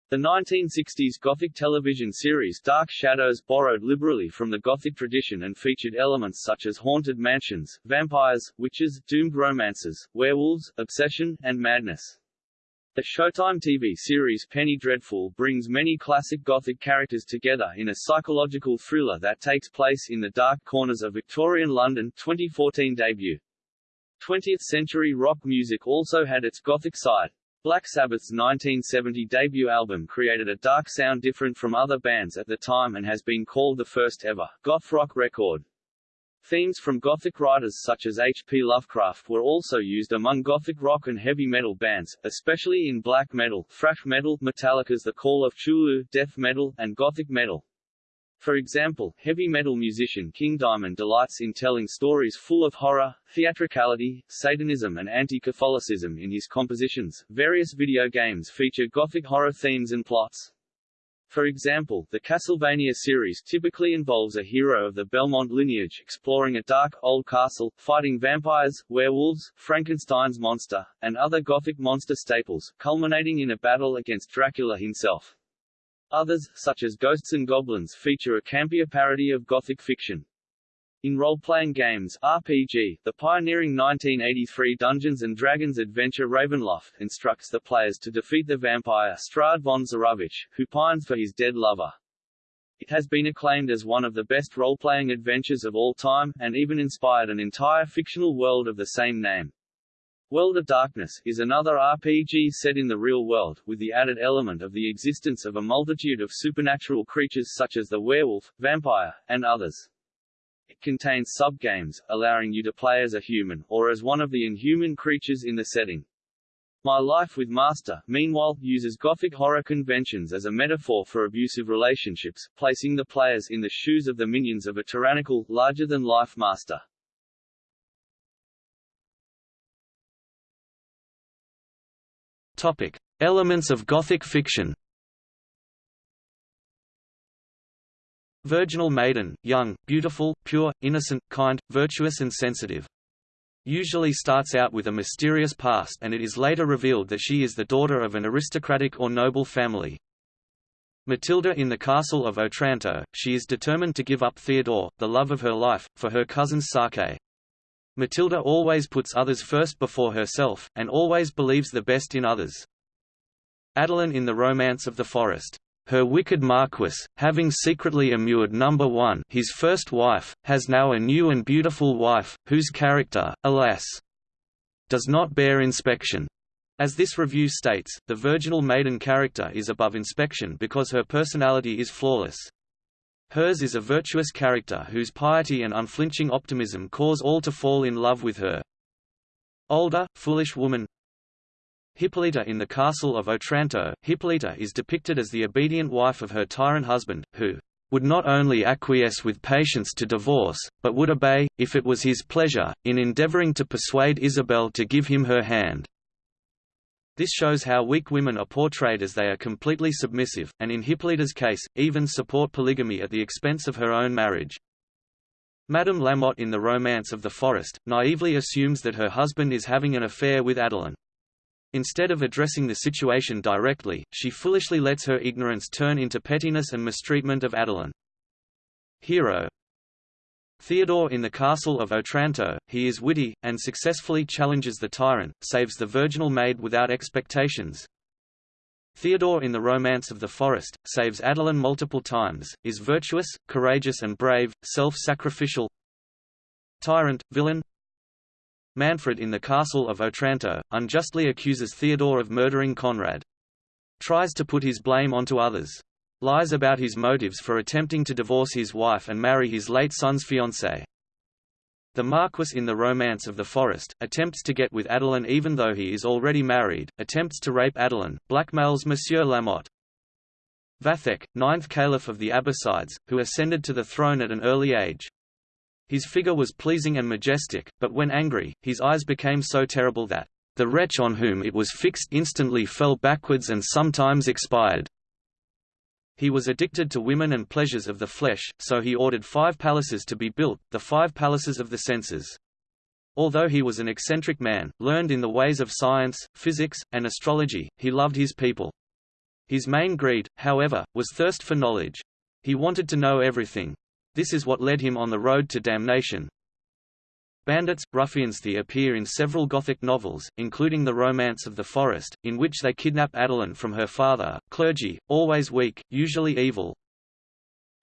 The 1960s Gothic television series Dark Shadows borrowed liberally from the Gothic tradition and featured elements such as haunted mansions, vampires, witches, doomed romances, werewolves, obsession, and madness. The Showtime TV series Penny Dreadful brings many classic Gothic characters together in a psychological thriller that takes place in the dark corners of Victorian London 2014 debut. 20th-century rock music also had its Gothic side. Black Sabbath's 1970 debut album created a dark sound different from other bands at the time and has been called the first ever goth rock record. Themes from Gothic writers such as H. P. Lovecraft were also used among Gothic rock and heavy metal bands, especially in black metal, thrash metal, Metallica's The Call of Cthulhu, death metal, and Gothic metal. For example, heavy metal musician King Diamond delights in telling stories full of horror, theatricality, Satanism and anti-Catholicism in his compositions. Various video games feature gothic horror themes and plots. For example, the Castlevania series typically involves a hero of the Belmont lineage exploring a dark, old castle, fighting vampires, werewolves, Frankenstein's monster, and other Gothic monster staples, culminating in a battle against Dracula himself. Others, such as Ghosts and Goblins feature a campier parody of Gothic fiction. In role-playing games RPG, the pioneering 1983 Dungeons & Dragons adventure Ravenloft instructs the players to defeat the vampire Strahd von Zarovich, who pines for his dead lover. It has been acclaimed as one of the best role-playing adventures of all time, and even inspired an entire fictional world of the same name. World of Darkness is another RPG set in the real world, with the added element of the existence of a multitude of supernatural creatures such as the werewolf, vampire, and others. It contains sub-games, allowing you to play as a human, or as one of the inhuman creatures in the setting. My Life with Master, meanwhile, uses Gothic horror conventions as a metaphor for abusive relationships, placing the players in the shoes of the minions of a tyrannical, larger-than-life master. Topic: Elements of Gothic fiction. Virginal maiden, young, beautiful, pure, innocent, kind, virtuous and sensitive. Usually starts out with a mysterious past and it is later revealed that she is the daughter of an aristocratic or noble family. Matilda in the castle of Otranto, she is determined to give up Theodore, the love of her life, for her cousin Sake. Matilda always puts others first before herself, and always believes the best in others. Adeline in the Romance of the Forest. Her wicked Marquis, having secretly immured number one his first wife, has now a new and beautiful wife, whose character, alas, does not bear inspection. As this review states, the virginal maiden character is above inspection because her personality is flawless. Hers is a virtuous character whose piety and unflinching optimism cause all to fall in love with her. Older, foolish woman Hippolyta in the castle of Otranto, Hippolyta is depicted as the obedient wife of her tyrant husband, who would not only acquiesce with patience to divorce, but would obey, if it was his pleasure, in endeavoring to persuade Isabel to give him her hand. This shows how weak women are portrayed as they are completely submissive, and in Hippolyta's case, even support polygamy at the expense of her own marriage. Madame Lamotte in The Romance of the Forest, naively assumes that her husband is having an affair with Adeline. Instead of addressing the situation directly, she foolishly lets her ignorance turn into pettiness and mistreatment of Adeline. Hero Theodore in the castle of Otranto, he is witty, and successfully challenges the tyrant, saves the virginal maid without expectations. Theodore in the Romance of the Forest, saves Adeline multiple times, is virtuous, courageous and brave, self-sacrificial Tyrant, villain Manfred in the castle of Otranto, unjustly accuses Theodore of murdering Conrad. Tries to put his blame onto others lies about his motives for attempting to divorce his wife and marry his late son's fiancée. The Marquis in the Romance of the Forest, attempts to get with Adeline even though he is already married, attempts to rape Adeline, blackmails Monsieur Lamotte. Vathek, ninth caliph of the Abbasides, who ascended to the throne at an early age. His figure was pleasing and majestic, but when angry, his eyes became so terrible that, "...the wretch on whom it was fixed instantly fell backwards and sometimes expired." He was addicted to women and pleasures of the flesh, so he ordered five palaces to be built, the five palaces of the senses. Although he was an eccentric man, learned in the ways of science, physics, and astrology, he loved his people. His main greed, however, was thirst for knowledge. He wanted to know everything. This is what led him on the road to damnation, Bandits, ruffians they appear in several Gothic novels, including The Romance of the Forest, in which they kidnap Adeline from her father, clergy, always weak, usually evil.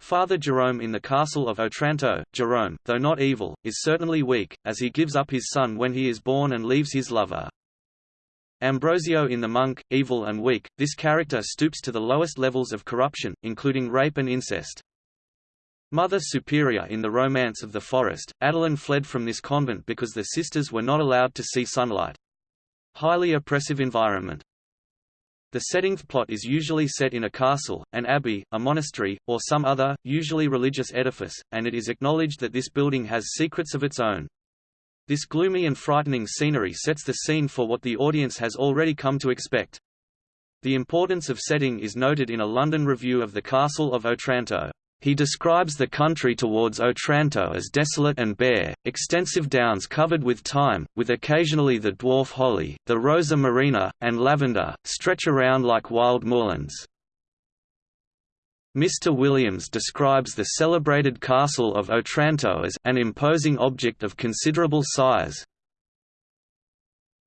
Father Jerome in the Castle of Otranto, Jerome, though not evil, is certainly weak, as he gives up his son when he is born and leaves his lover. Ambrosio in The Monk, evil and weak, this character stoops to the lowest levels of corruption, including rape and incest. Mother Superior in the Romance of the Forest, Adeline fled from this convent because the sisters were not allowed to see sunlight. Highly oppressive environment. The setting plot is usually set in a castle, an abbey, a monastery, or some other, usually religious edifice, and it is acknowledged that this building has secrets of its own. This gloomy and frightening scenery sets the scene for what the audience has already come to expect. The importance of setting is noted in a London review of the Castle of Otranto. He describes the country towards Otranto as desolate and bare, extensive downs covered with thyme, with occasionally the dwarf holly, the rosa marina, and lavender, stretch around like wild moorlands. Mr. Williams describes the celebrated castle of Otranto as an imposing object of considerable size,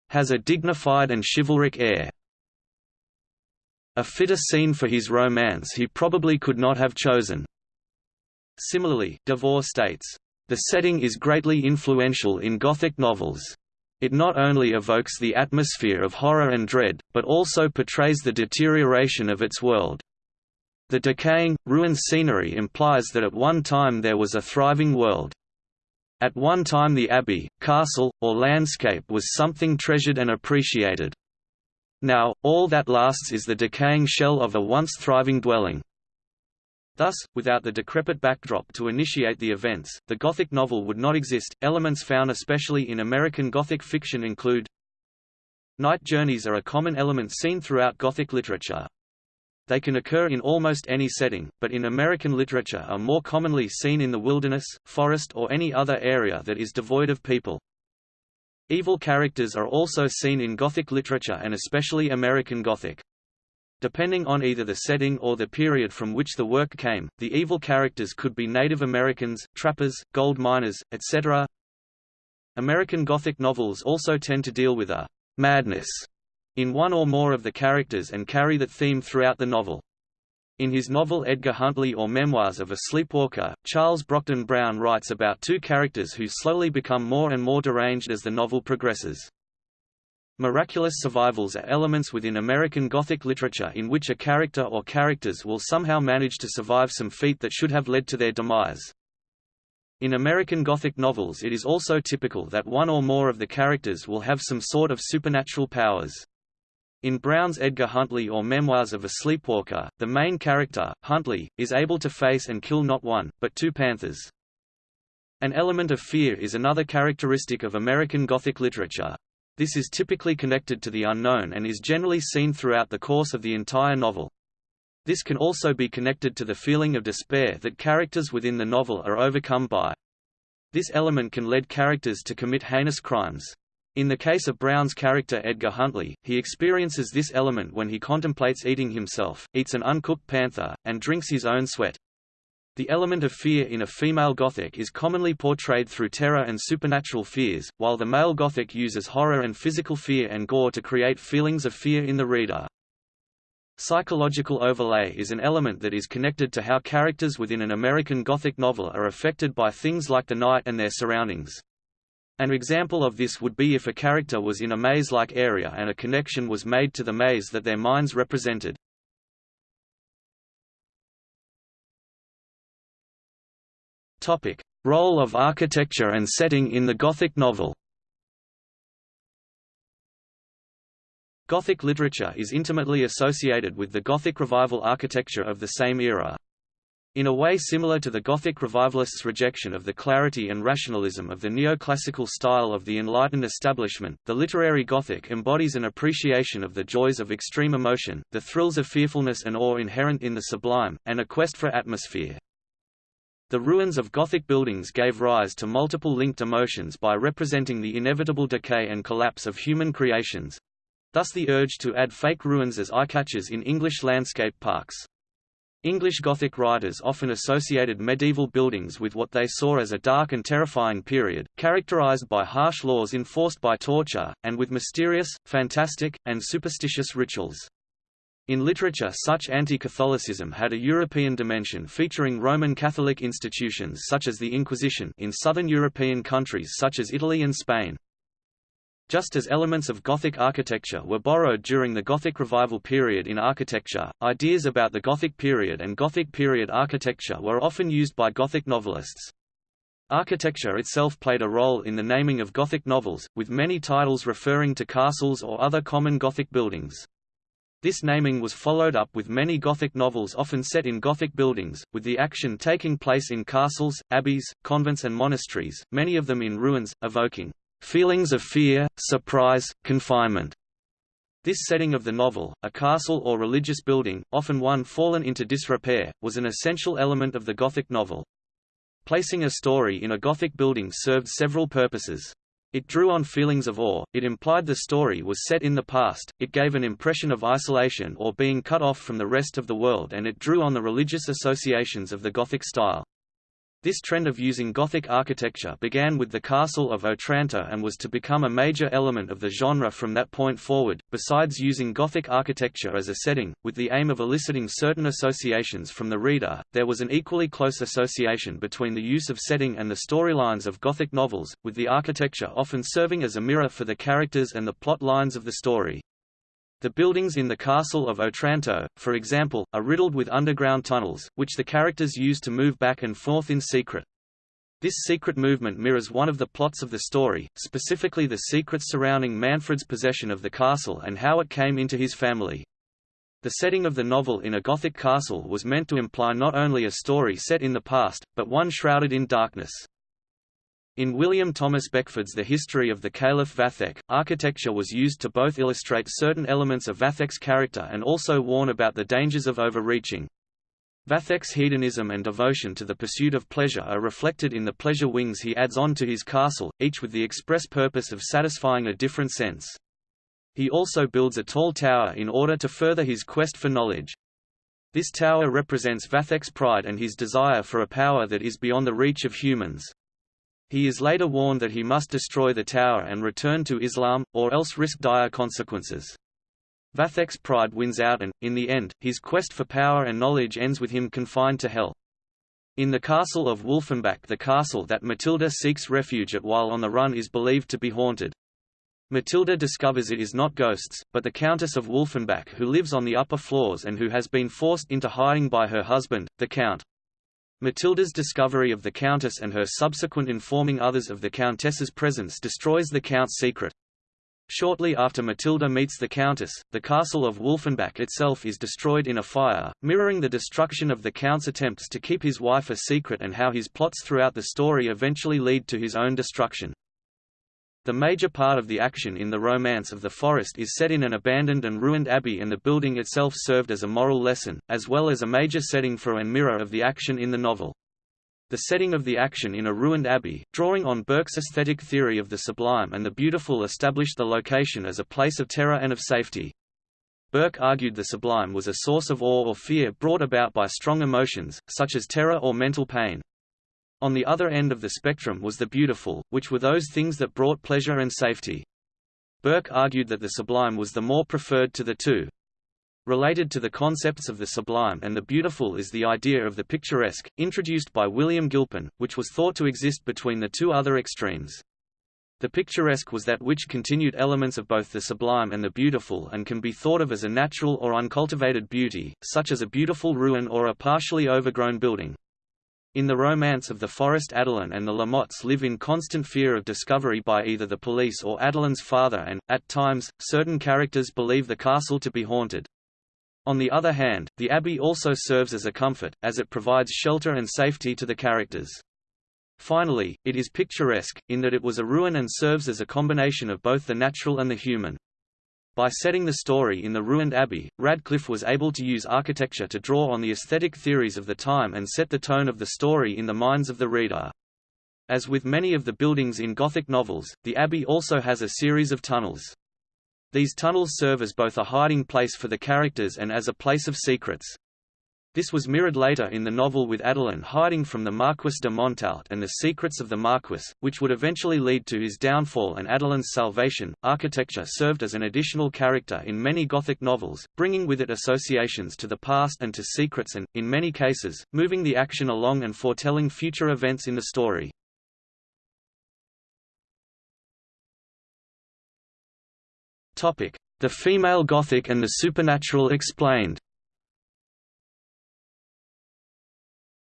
has a dignified and chivalric air. A fitter scene for his romance he probably could not have chosen. Similarly, Devore states, "...the setting is greatly influential in Gothic novels. It not only evokes the atmosphere of horror and dread, but also portrays the deterioration of its world. The decaying, ruined scenery implies that at one time there was a thriving world. At one time the abbey, castle, or landscape was something treasured and appreciated. Now, all that lasts is the decaying shell of a once thriving dwelling. Thus, without the decrepit backdrop to initiate the events, the Gothic novel would not exist. Elements found especially in American Gothic fiction include Night journeys are a common element seen throughout Gothic literature. They can occur in almost any setting, but in American literature are more commonly seen in the wilderness, forest or any other area that is devoid of people. Evil characters are also seen in Gothic literature and especially American Gothic. Depending on either the setting or the period from which the work came, the evil characters could be Native Americans, trappers, gold miners, etc. American Gothic novels also tend to deal with a madness in one or more of the characters and carry that theme throughout the novel. In his novel Edgar Huntly or Memoirs of a Sleepwalker, Charles Brockden Brown writes about two characters who slowly become more and more deranged as the novel progresses. Miraculous survivals are elements within American Gothic literature in which a character or characters will somehow manage to survive some feat that should have led to their demise. In American Gothic novels it is also typical that one or more of the characters will have some sort of supernatural powers. In Brown's Edgar Huntly or Memoirs of a Sleepwalker, the main character, Huntly, is able to face and kill not one, but two panthers. An element of fear is another characteristic of American Gothic literature. This is typically connected to the unknown and is generally seen throughout the course of the entire novel. This can also be connected to the feeling of despair that characters within the novel are overcome by. This element can lead characters to commit heinous crimes. In the case of Brown's character Edgar Huntly, he experiences this element when he contemplates eating himself, eats an uncooked panther, and drinks his own sweat. The element of fear in a female Gothic is commonly portrayed through terror and supernatural fears, while the male Gothic uses horror and physical fear and gore to create feelings of fear in the reader. Psychological overlay is an element that is connected to how characters within an American Gothic novel are affected by things like the night and their surroundings. An example of this would be if a character was in a maze-like area and a connection was made to the maze that their minds represented. Topic: Role of architecture and setting in the Gothic novel. Gothic literature is intimately associated with the Gothic Revival architecture of the same era. In a way similar to the Gothic revivalists' rejection of the clarity and rationalism of the neoclassical style of the Enlightened establishment, the literary Gothic embodies an appreciation of the joys of extreme emotion, the thrills of fearfulness and awe inherent in the sublime, and a quest for atmosphere. The ruins of Gothic buildings gave rise to multiple linked emotions by representing the inevitable decay and collapse of human creations. Thus the urge to add fake ruins as eye-catchers in English landscape parks. English Gothic writers often associated medieval buildings with what they saw as a dark and terrifying period, characterized by harsh laws enforced by torture, and with mysterious, fantastic, and superstitious rituals. In literature such anti-Catholicism had a European dimension featuring Roman Catholic institutions such as the Inquisition in southern European countries such as Italy and Spain. Just as elements of Gothic architecture were borrowed during the Gothic Revival period in architecture, ideas about the Gothic period and Gothic period architecture were often used by Gothic novelists. Architecture itself played a role in the naming of Gothic novels, with many titles referring to castles or other common Gothic buildings. This naming was followed up with many Gothic novels often set in Gothic buildings, with the action taking place in castles, abbeys, convents and monasteries, many of them in ruins, evoking feelings of fear, surprise, confinement. This setting of the novel, a castle or religious building, often one fallen into disrepair, was an essential element of the Gothic novel. Placing a story in a Gothic building served several purposes. It drew on feelings of awe, it implied the story was set in the past, it gave an impression of isolation or being cut off from the rest of the world and it drew on the religious associations of the Gothic style. This trend of using Gothic architecture began with the Castle of Otranto and was to become a major element of the genre from that point forward. Besides using Gothic architecture as a setting, with the aim of eliciting certain associations from the reader, there was an equally close association between the use of setting and the storylines of Gothic novels, with the architecture often serving as a mirror for the characters and the plot lines of the story. The buildings in the Castle of Otranto, for example, are riddled with underground tunnels, which the characters use to move back and forth in secret. This secret movement mirrors one of the plots of the story, specifically the secrets surrounding Manfred's possession of the castle and how it came into his family. The setting of the novel in a Gothic castle was meant to imply not only a story set in the past, but one shrouded in darkness. In William Thomas Beckford's The History of the Caliph Vathek, architecture was used to both illustrate certain elements of Vathek's character and also warn about the dangers of overreaching. Vathek's hedonism and devotion to the pursuit of pleasure are reflected in the pleasure wings he adds on to his castle, each with the express purpose of satisfying a different sense. He also builds a tall tower in order to further his quest for knowledge. This tower represents Vathek's pride and his desire for a power that is beyond the reach of humans. He is later warned that he must destroy the tower and return to Islam, or else risk dire consequences. Vathek's pride wins out and, in the end, his quest for power and knowledge ends with him confined to hell. In the castle of Wolfenbach the castle that Matilda seeks refuge at while on the run is believed to be haunted. Matilda discovers it is not ghosts, but the Countess of Wolfenbach who lives on the upper floors and who has been forced into hiding by her husband, the Count. Matilda's discovery of the Countess and her subsequent informing others of the Countess's presence destroys the Count's secret. Shortly after Matilda meets the Countess, the castle of Wolfenbach itself is destroyed in a fire, mirroring the destruction of the Count's attempts to keep his wife a secret and how his plots throughout the story eventually lead to his own destruction. The major part of the action in the Romance of the Forest is set in an abandoned and ruined abbey and the building itself served as a moral lesson, as well as a major setting for and mirror of the action in the novel. The setting of the action in a ruined abbey, drawing on Burke's aesthetic theory of the sublime and the beautiful established the location as a place of terror and of safety. Burke argued the sublime was a source of awe or fear brought about by strong emotions, such as terror or mental pain. On the other end of the spectrum was the beautiful, which were those things that brought pleasure and safety. Burke argued that the sublime was the more preferred to the two. Related to the concepts of the sublime and the beautiful is the idea of the picturesque, introduced by William Gilpin, which was thought to exist between the two other extremes. The picturesque was that which continued elements of both the sublime and the beautiful and can be thought of as a natural or uncultivated beauty, such as a beautiful ruin or a partially overgrown building. In the romance of the forest Adeline and the Lamottes live in constant fear of discovery by either the police or Adeline's father and, at times, certain characters believe the castle to be haunted. On the other hand, the abbey also serves as a comfort, as it provides shelter and safety to the characters. Finally, it is picturesque, in that it was a ruin and serves as a combination of both the natural and the human. By setting the story in the ruined abbey, Radcliffe was able to use architecture to draw on the aesthetic theories of the time and set the tone of the story in the minds of the reader. As with many of the buildings in Gothic novels, the abbey also has a series of tunnels. These tunnels serve as both a hiding place for the characters and as a place of secrets. This was mirrored later in the novel with Adeline hiding from the Marquis de Montalte and the secrets of the Marquis, which would eventually lead to his downfall and Adeline's salvation. Architecture served as an additional character in many Gothic novels, bringing with it associations to the past and to secrets and, in many cases, moving the action along and foretelling future events in the story. The female Gothic and the supernatural explained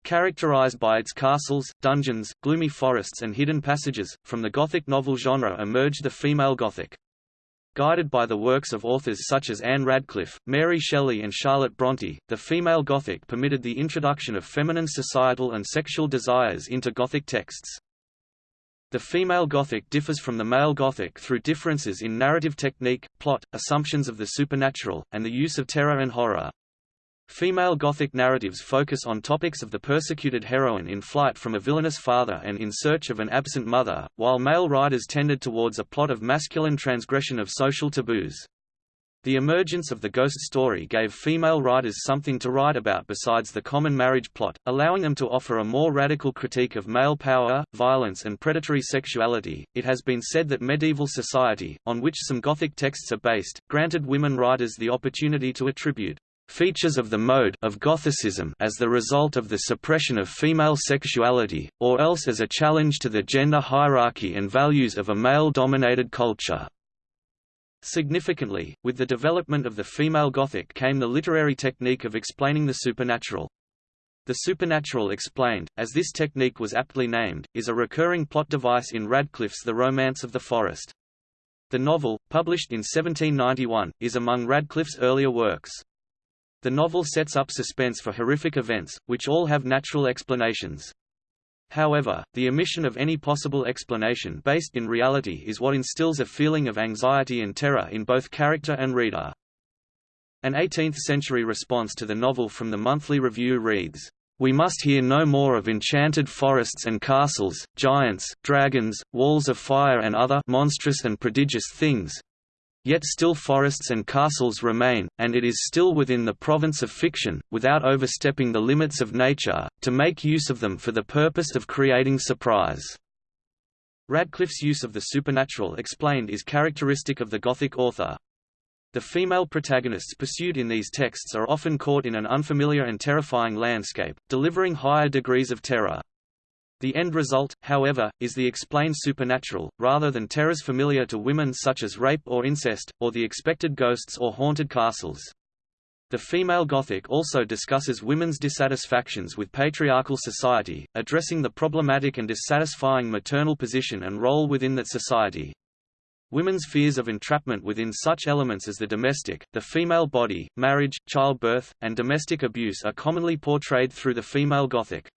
Characterized by its castles, dungeons, gloomy forests and hidden passages, from the Gothic novel genre emerged the female Gothic. Guided by the works of authors such as Ann Radcliffe, Mary Shelley and Charlotte Bronte, the female Gothic permitted the introduction of feminine societal and sexual desires into Gothic texts. The female Gothic differs from the male Gothic through differences in narrative technique, plot, assumptions of the supernatural, and the use of terror and horror. Female Gothic narratives focus on topics of the persecuted heroine in flight from a villainous father and in search of an absent mother, while male writers tended towards a plot of masculine transgression of social taboos. The emergence of the ghost story gave female writers something to write about besides the common marriage plot, allowing them to offer a more radical critique of male power, violence, and predatory sexuality. It has been said that medieval society, on which some Gothic texts are based, granted women writers the opportunity to attribute features of the mode of Gothicism as the result of the suppression of female sexuality, or else as a challenge to the gender hierarchy and values of a male-dominated culture. Significantly, with the development of the female Gothic came the literary technique of explaining the supernatural. The supernatural explained, as this technique was aptly named, is a recurring plot device in Radcliffe's The Romance of the Forest. The novel, published in 1791, is among Radcliffe's earlier works. The novel sets up suspense for horrific events, which all have natural explanations. However, the omission of any possible explanation based in reality is what instills a feeling of anxiety and terror in both character and reader. An 18th-century response to the novel from the Monthly Review reads, "...we must hear no more of enchanted forests and castles, giants, dragons, walls of fire and other monstrous and prodigious things, Yet still forests and castles remain, and it is still within the province of fiction, without overstepping the limits of nature, to make use of them for the purpose of creating surprise. Radcliffe's use of the supernatural explained is characteristic of the Gothic author. The female protagonists pursued in these texts are often caught in an unfamiliar and terrifying landscape, delivering higher degrees of terror. The end result, however, is the explained supernatural, rather than terrors familiar to women such as rape or incest, or the expected ghosts or haunted castles. The female Gothic also discusses women's dissatisfactions with patriarchal society, addressing the problematic and dissatisfying maternal position and role within that society. Women's fears of entrapment within such elements as the domestic, the female body, marriage, childbirth, and domestic abuse are commonly portrayed through the female Gothic.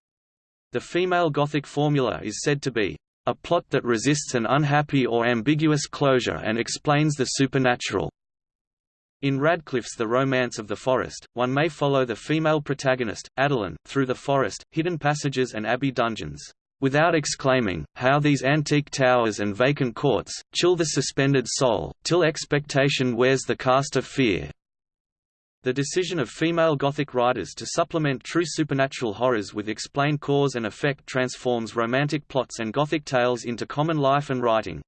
The female Gothic formula is said to be a plot that resists an unhappy or ambiguous closure and explains the supernatural. In Radcliffe's The Romance of the Forest, one may follow the female protagonist, Adeline, through the forest, hidden passages and abbey dungeons, without exclaiming, how these antique towers and vacant courts, chill the suspended soul, till expectation wears the cast of fear. The decision of female Gothic writers to supplement true supernatural horrors with explained cause and effect transforms romantic plots and Gothic tales into common life and writing.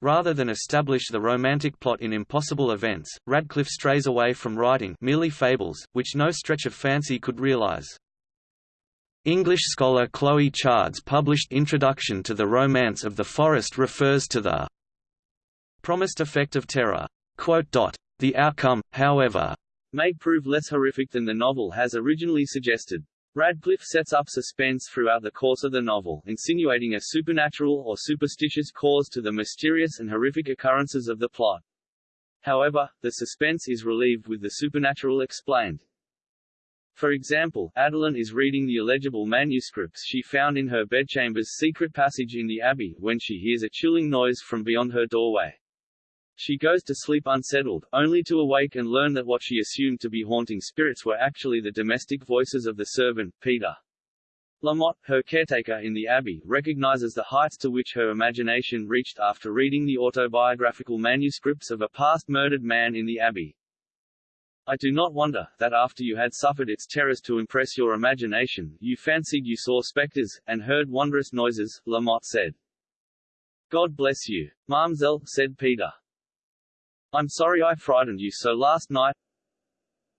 Rather than establish the romantic plot in impossible events, Radcliffe strays away from writing merely fables, which no stretch of fancy could realize. English scholar Chloe Chard's published Introduction to the Romance of the Forest refers to the promised effect of terror. The outcome, however, may prove less horrific than the novel has originally suggested. Radcliffe sets up suspense throughout the course of the novel, insinuating a supernatural or superstitious cause to the mysterious and horrific occurrences of the plot. However, the suspense is relieved with the supernatural explained. For example, Adeline is reading the illegible manuscripts she found in her bedchamber's secret passage in the abbey, when she hears a chilling noise from beyond her doorway. She goes to sleep unsettled, only to awake and learn that what she assumed to be haunting spirits were actually the domestic voices of the servant, Peter. Lamotte, her caretaker in the abbey, recognizes the heights to which her imagination reached after reading the autobiographical manuscripts of a past murdered man in the abbey. I do not wonder, that after you had suffered its terrors to impress your imagination, you fancied you saw spectres, and heard wondrous noises, Lamotte said. God bless you. Mamselle, said Peter. I'm sorry I frightened you so last night.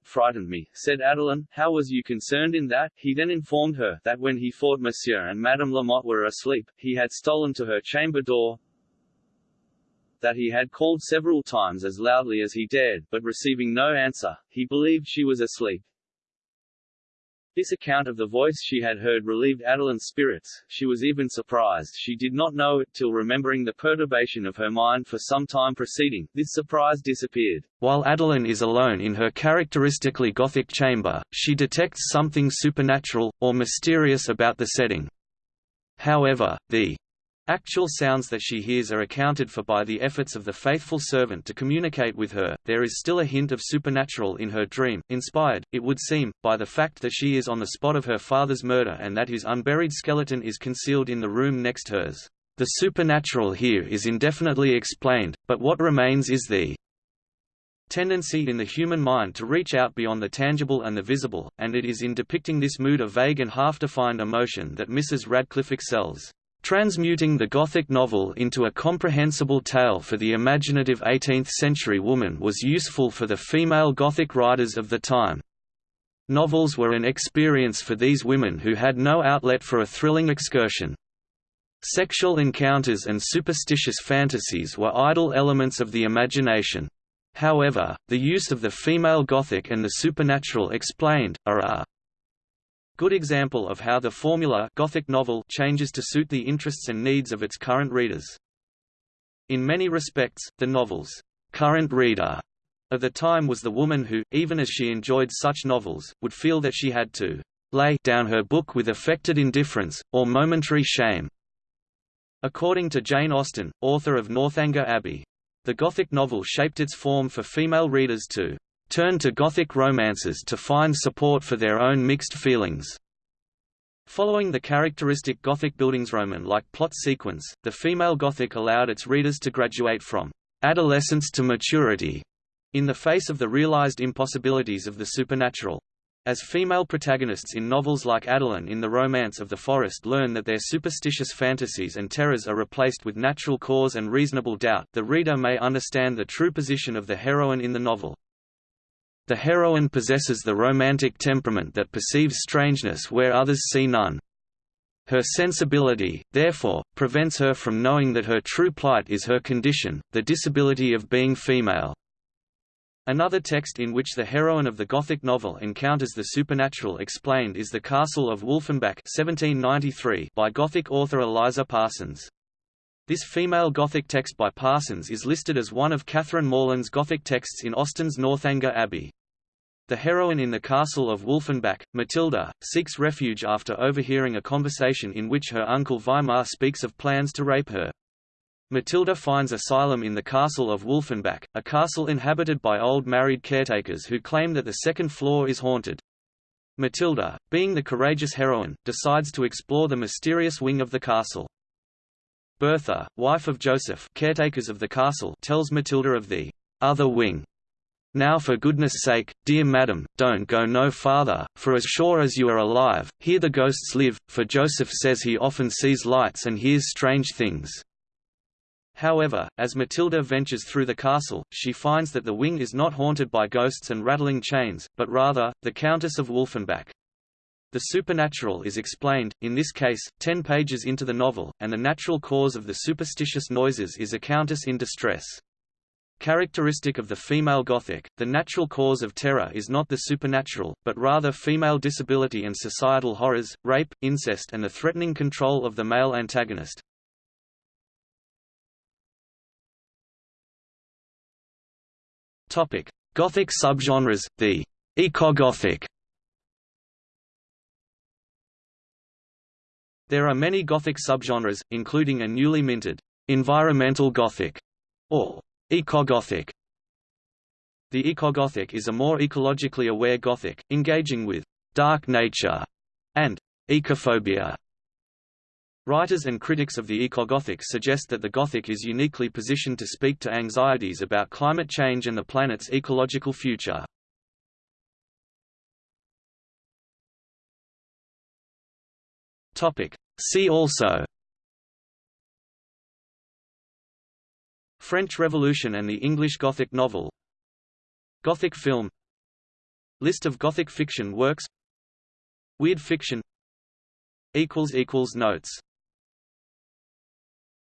Frightened me, said Adeline, how was you concerned in that? He then informed her, that when he thought Monsieur and Madame Lamotte were asleep, he had stolen to her chamber door, that he had called several times as loudly as he dared, but receiving no answer, he believed she was asleep. This account of the voice she had heard relieved Adeline's spirits, she was even surprised she did not know it till remembering the perturbation of her mind for some time preceding, this surprise disappeared. While Adeline is alone in her characteristically Gothic chamber, she detects something supernatural, or mysterious about the setting. However, the Actual sounds that she hears are accounted for by the efforts of the faithful servant to communicate with her. There is still a hint of supernatural in her dream, inspired, it would seem, by the fact that she is on the spot of her father's murder and that his unburied skeleton is concealed in the room next hers. The supernatural here is indefinitely explained, but what remains is the tendency in the human mind to reach out beyond the tangible and the visible, and it is in depicting this mood of vague and half-defined emotion that Mrs. Radcliffe excels. Transmuting the Gothic novel into a comprehensible tale for the imaginative 18th-century woman was useful for the female Gothic writers of the time. Novels were an experience for these women who had no outlet for a thrilling excursion. Sexual encounters and superstitious fantasies were idle elements of the imagination. However, the use of the female Gothic and the supernatural explained, are a Good example of how the formula Gothic novel changes to suit the interests and needs of its current readers. In many respects, the novel's current reader of the time was the woman who, even as she enjoyed such novels, would feel that she had to lay down her book with affected indifference, or momentary shame. According to Jane Austen, author of Northanger Abbey, the Gothic novel shaped its form for female readers to turn to Gothic romances to find support for their own mixed feelings. Following the characteristic Gothic Bildungsroman like plot sequence, the female Gothic allowed its readers to graduate from adolescence to maturity, in the face of the realized impossibilities of the supernatural. As female protagonists in novels like Adeline in The Romance of the Forest learn that their superstitious fantasies and terrors are replaced with natural cause and reasonable doubt, the reader may understand the true position of the heroine in the novel. The heroine possesses the romantic temperament that perceives strangeness where others see none. Her sensibility, therefore, prevents her from knowing that her true plight is her condition, the disability of being female. Another text in which the heroine of the Gothic novel encounters the supernatural explained is The Castle of Wolfenbach 1793 by Gothic author Eliza Parsons. This female Gothic text by Parsons is listed as one of Catherine Morland's Gothic texts in Austen's Northanger Abbey. The heroine in the Castle of Wolfenbach, Matilda, seeks refuge after overhearing a conversation in which her uncle Weimar speaks of plans to rape her. Matilda finds asylum in the castle of Wolfenbach, a castle inhabited by old married caretakers who claim that the second floor is haunted. Matilda, being the courageous heroine, decides to explore the mysterious wing of the castle. Bertha, wife of Joseph caretakers of the castle tells Matilda of the other wing. Now for goodness sake, dear madam, don't go no farther, for as sure as you are alive, here the ghosts live, for Joseph says he often sees lights and hears strange things. However, as Matilda ventures through the castle, she finds that the wing is not haunted by ghosts and rattling chains, but rather, the Countess of Wolfenbach. The supernatural is explained, in this case, ten pages into the novel, and the natural cause of the superstitious noises is a countess in distress. Characteristic of the female Gothic, the natural cause of terror is not the supernatural, but rather female disability and societal horrors, rape, incest and the threatening control of the male antagonist. Gothic subgenres, the eco-Gothic. There are many Gothic subgenres, including a newly minted environmental Gothic or eco-Gothic. The eco-Gothic is a more ecologically aware Gothic, engaging with dark nature and ecophobia. Writers and critics of the eco-Gothic suggest that the Gothic is uniquely positioned to speak to anxieties about climate change and the planet's ecological future. See also French Revolution and the English Gothic novel Gothic film List of Gothic fiction works Weird fiction Notes